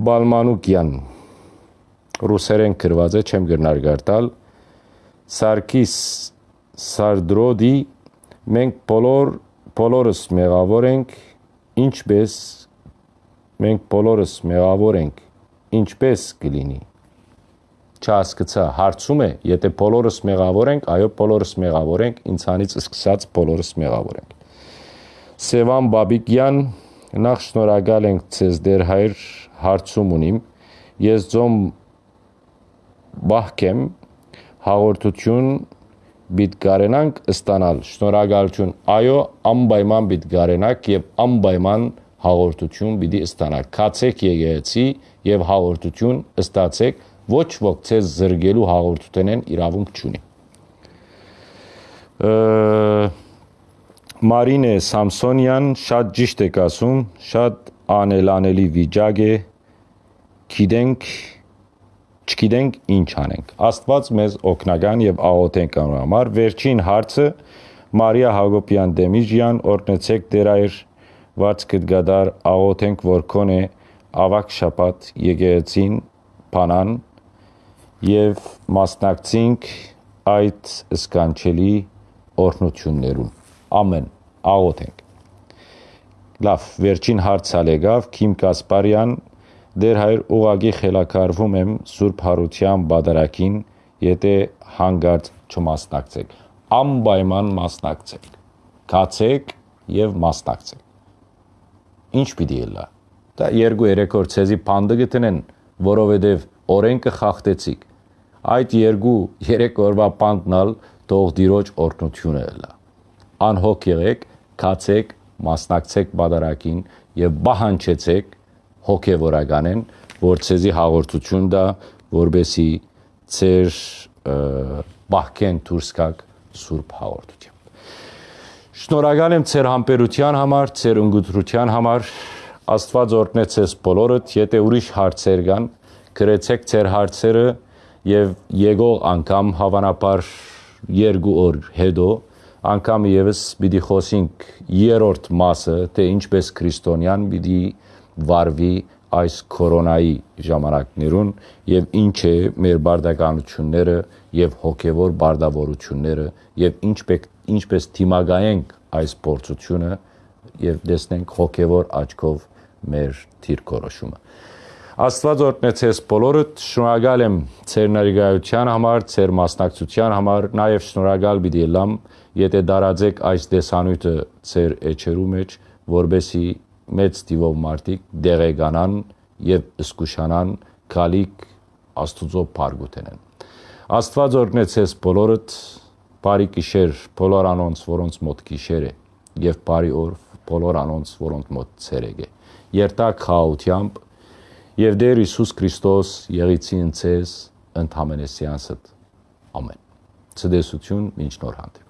Speaker 1: Բալմանուկյան ռուսերեն գրված է, չեմ գրնար գարտալ։ Սարգիս Սարդրոդի մենք բոլոր բոլորս մեղավոր ենք, ինչպես մենք բոլորս մեղավոր ենք, ինչպես կլինի։ Չհասկացա, հարցում է, եթե բոլորս մեղավոր ենք, այո, բոլորս մեղավոր ենք, ինձանից սկսած բոլորս մեղավոր ենք։ Սևան Բաբիկյան, նախ շնորհակալ ենք ցեզ դեր հայր հարցում ունիմ։ Ես ձոմ բահկեմ հաղորդություն բիտ կարենանք ստանալ շնորհակալություն այո անպայման բիտ կարենակ եւ անպայման հաղորդություն պիտի ստանալ քացեք եկեղեցի եւ հաղորդություն ստացեք ոչ ոք ցեզ զրգելու հաղորդությունեն իրավունք չունի Մարինե Սամսոնյան շատ ճիշտ եք ասում շատ անելանելի վիճակ է գիտենք չգիտենք ինչ անենք։ Աստված մեզ օգնական եւ աղոթենք անոր համար։ Վերջին հարցը. Մարիա Հակոբյան Դեմիջյան օրնեցեք դերայր վարձ կդգադար աղոթենք որ կոնե ավակ շապատ եկեղեցին բանան եւ մասնակցինք այդ սկանչելի օրնություններուն։ Ամեն աղոթենք։ Լավ, վերջին հարցալ եկավ Քիմ Կասպարյան դեր հայր ուղագի խելակարվում եմ Սուրբ Հարության բادرակին, եթե հանգարց չմասնակցեք։ Անպայման մասնակցեք։ Գացեք եւ մասնակցեք։ Ինչ պիտի ելա։ Դա 2-3 օր ցեզի փանդը գտնեն, որովհետեւ օրենքը խախտեցիք։ Այդ 2-3 օրվա փանդնալ թող դիրոջ օրտնությունը ելա։ Անհոգ եղեք, գացեք, մասնակցեք բادرակին եւ բահանջեցեք հոգևորական են, որ ցեզի հաղորդություն դա, որբեսի ծեր բահկեն դուրսկակ սուրբ հաղորդությամբ։ Շնորհակալ եմ ծեր համբերության համար, ծեր ընկերության համար։ Աստված օրհնե ցեզ բոլորդ, եթե ուրիշ հարցեր կան, գրեցեք ծեր հարցերը եւ եկող անգամ հավանաբար երկու օր հետո անգամ եւս պիտի խոսենք երրորդ մասը, թե ինչպես քրիստոնյան պիտի վարվի այս կորոնայի ժամանակներուն եւ ինչ է մեր բարդականությունները եւ հոգեվոր բարդավորությունները եւ ինչպես ինչպես թիմագայենք այս փորձությունը եւ տեսնենք հոգեվոր աչքով մեր թիրքորոշումը Աստված օրհնեցես բոլորդ շնորհակալ եմ ծեր ներկայության համար, ծեր մասնակցության համար, նաև շնորհակալ պիտի լամ, եթե դարաձեք այս դեսանյութը ծեր էջերու մեջ, որբեսի մեծ տիվով մարդիկ դեղեկանան եւ սկուշանան գալիք Աստուծո բարգութենեն։ Աստված օրհնեցես բոլորդ, բարի գիշեր բոլոր անոնց, որոնց մոտ գիշեր է, եւ բարի օր բոլոր անոնց, որոնց մոտ ցերեկ է։ Երտակ խաղությամբ եւ Տեր Հիսուս Քրիստոս եղիցին ցեզ ընդհանրեսյանսդ։ Ամեն։ Ցդեսություն, ոչ նոր հանդիպ։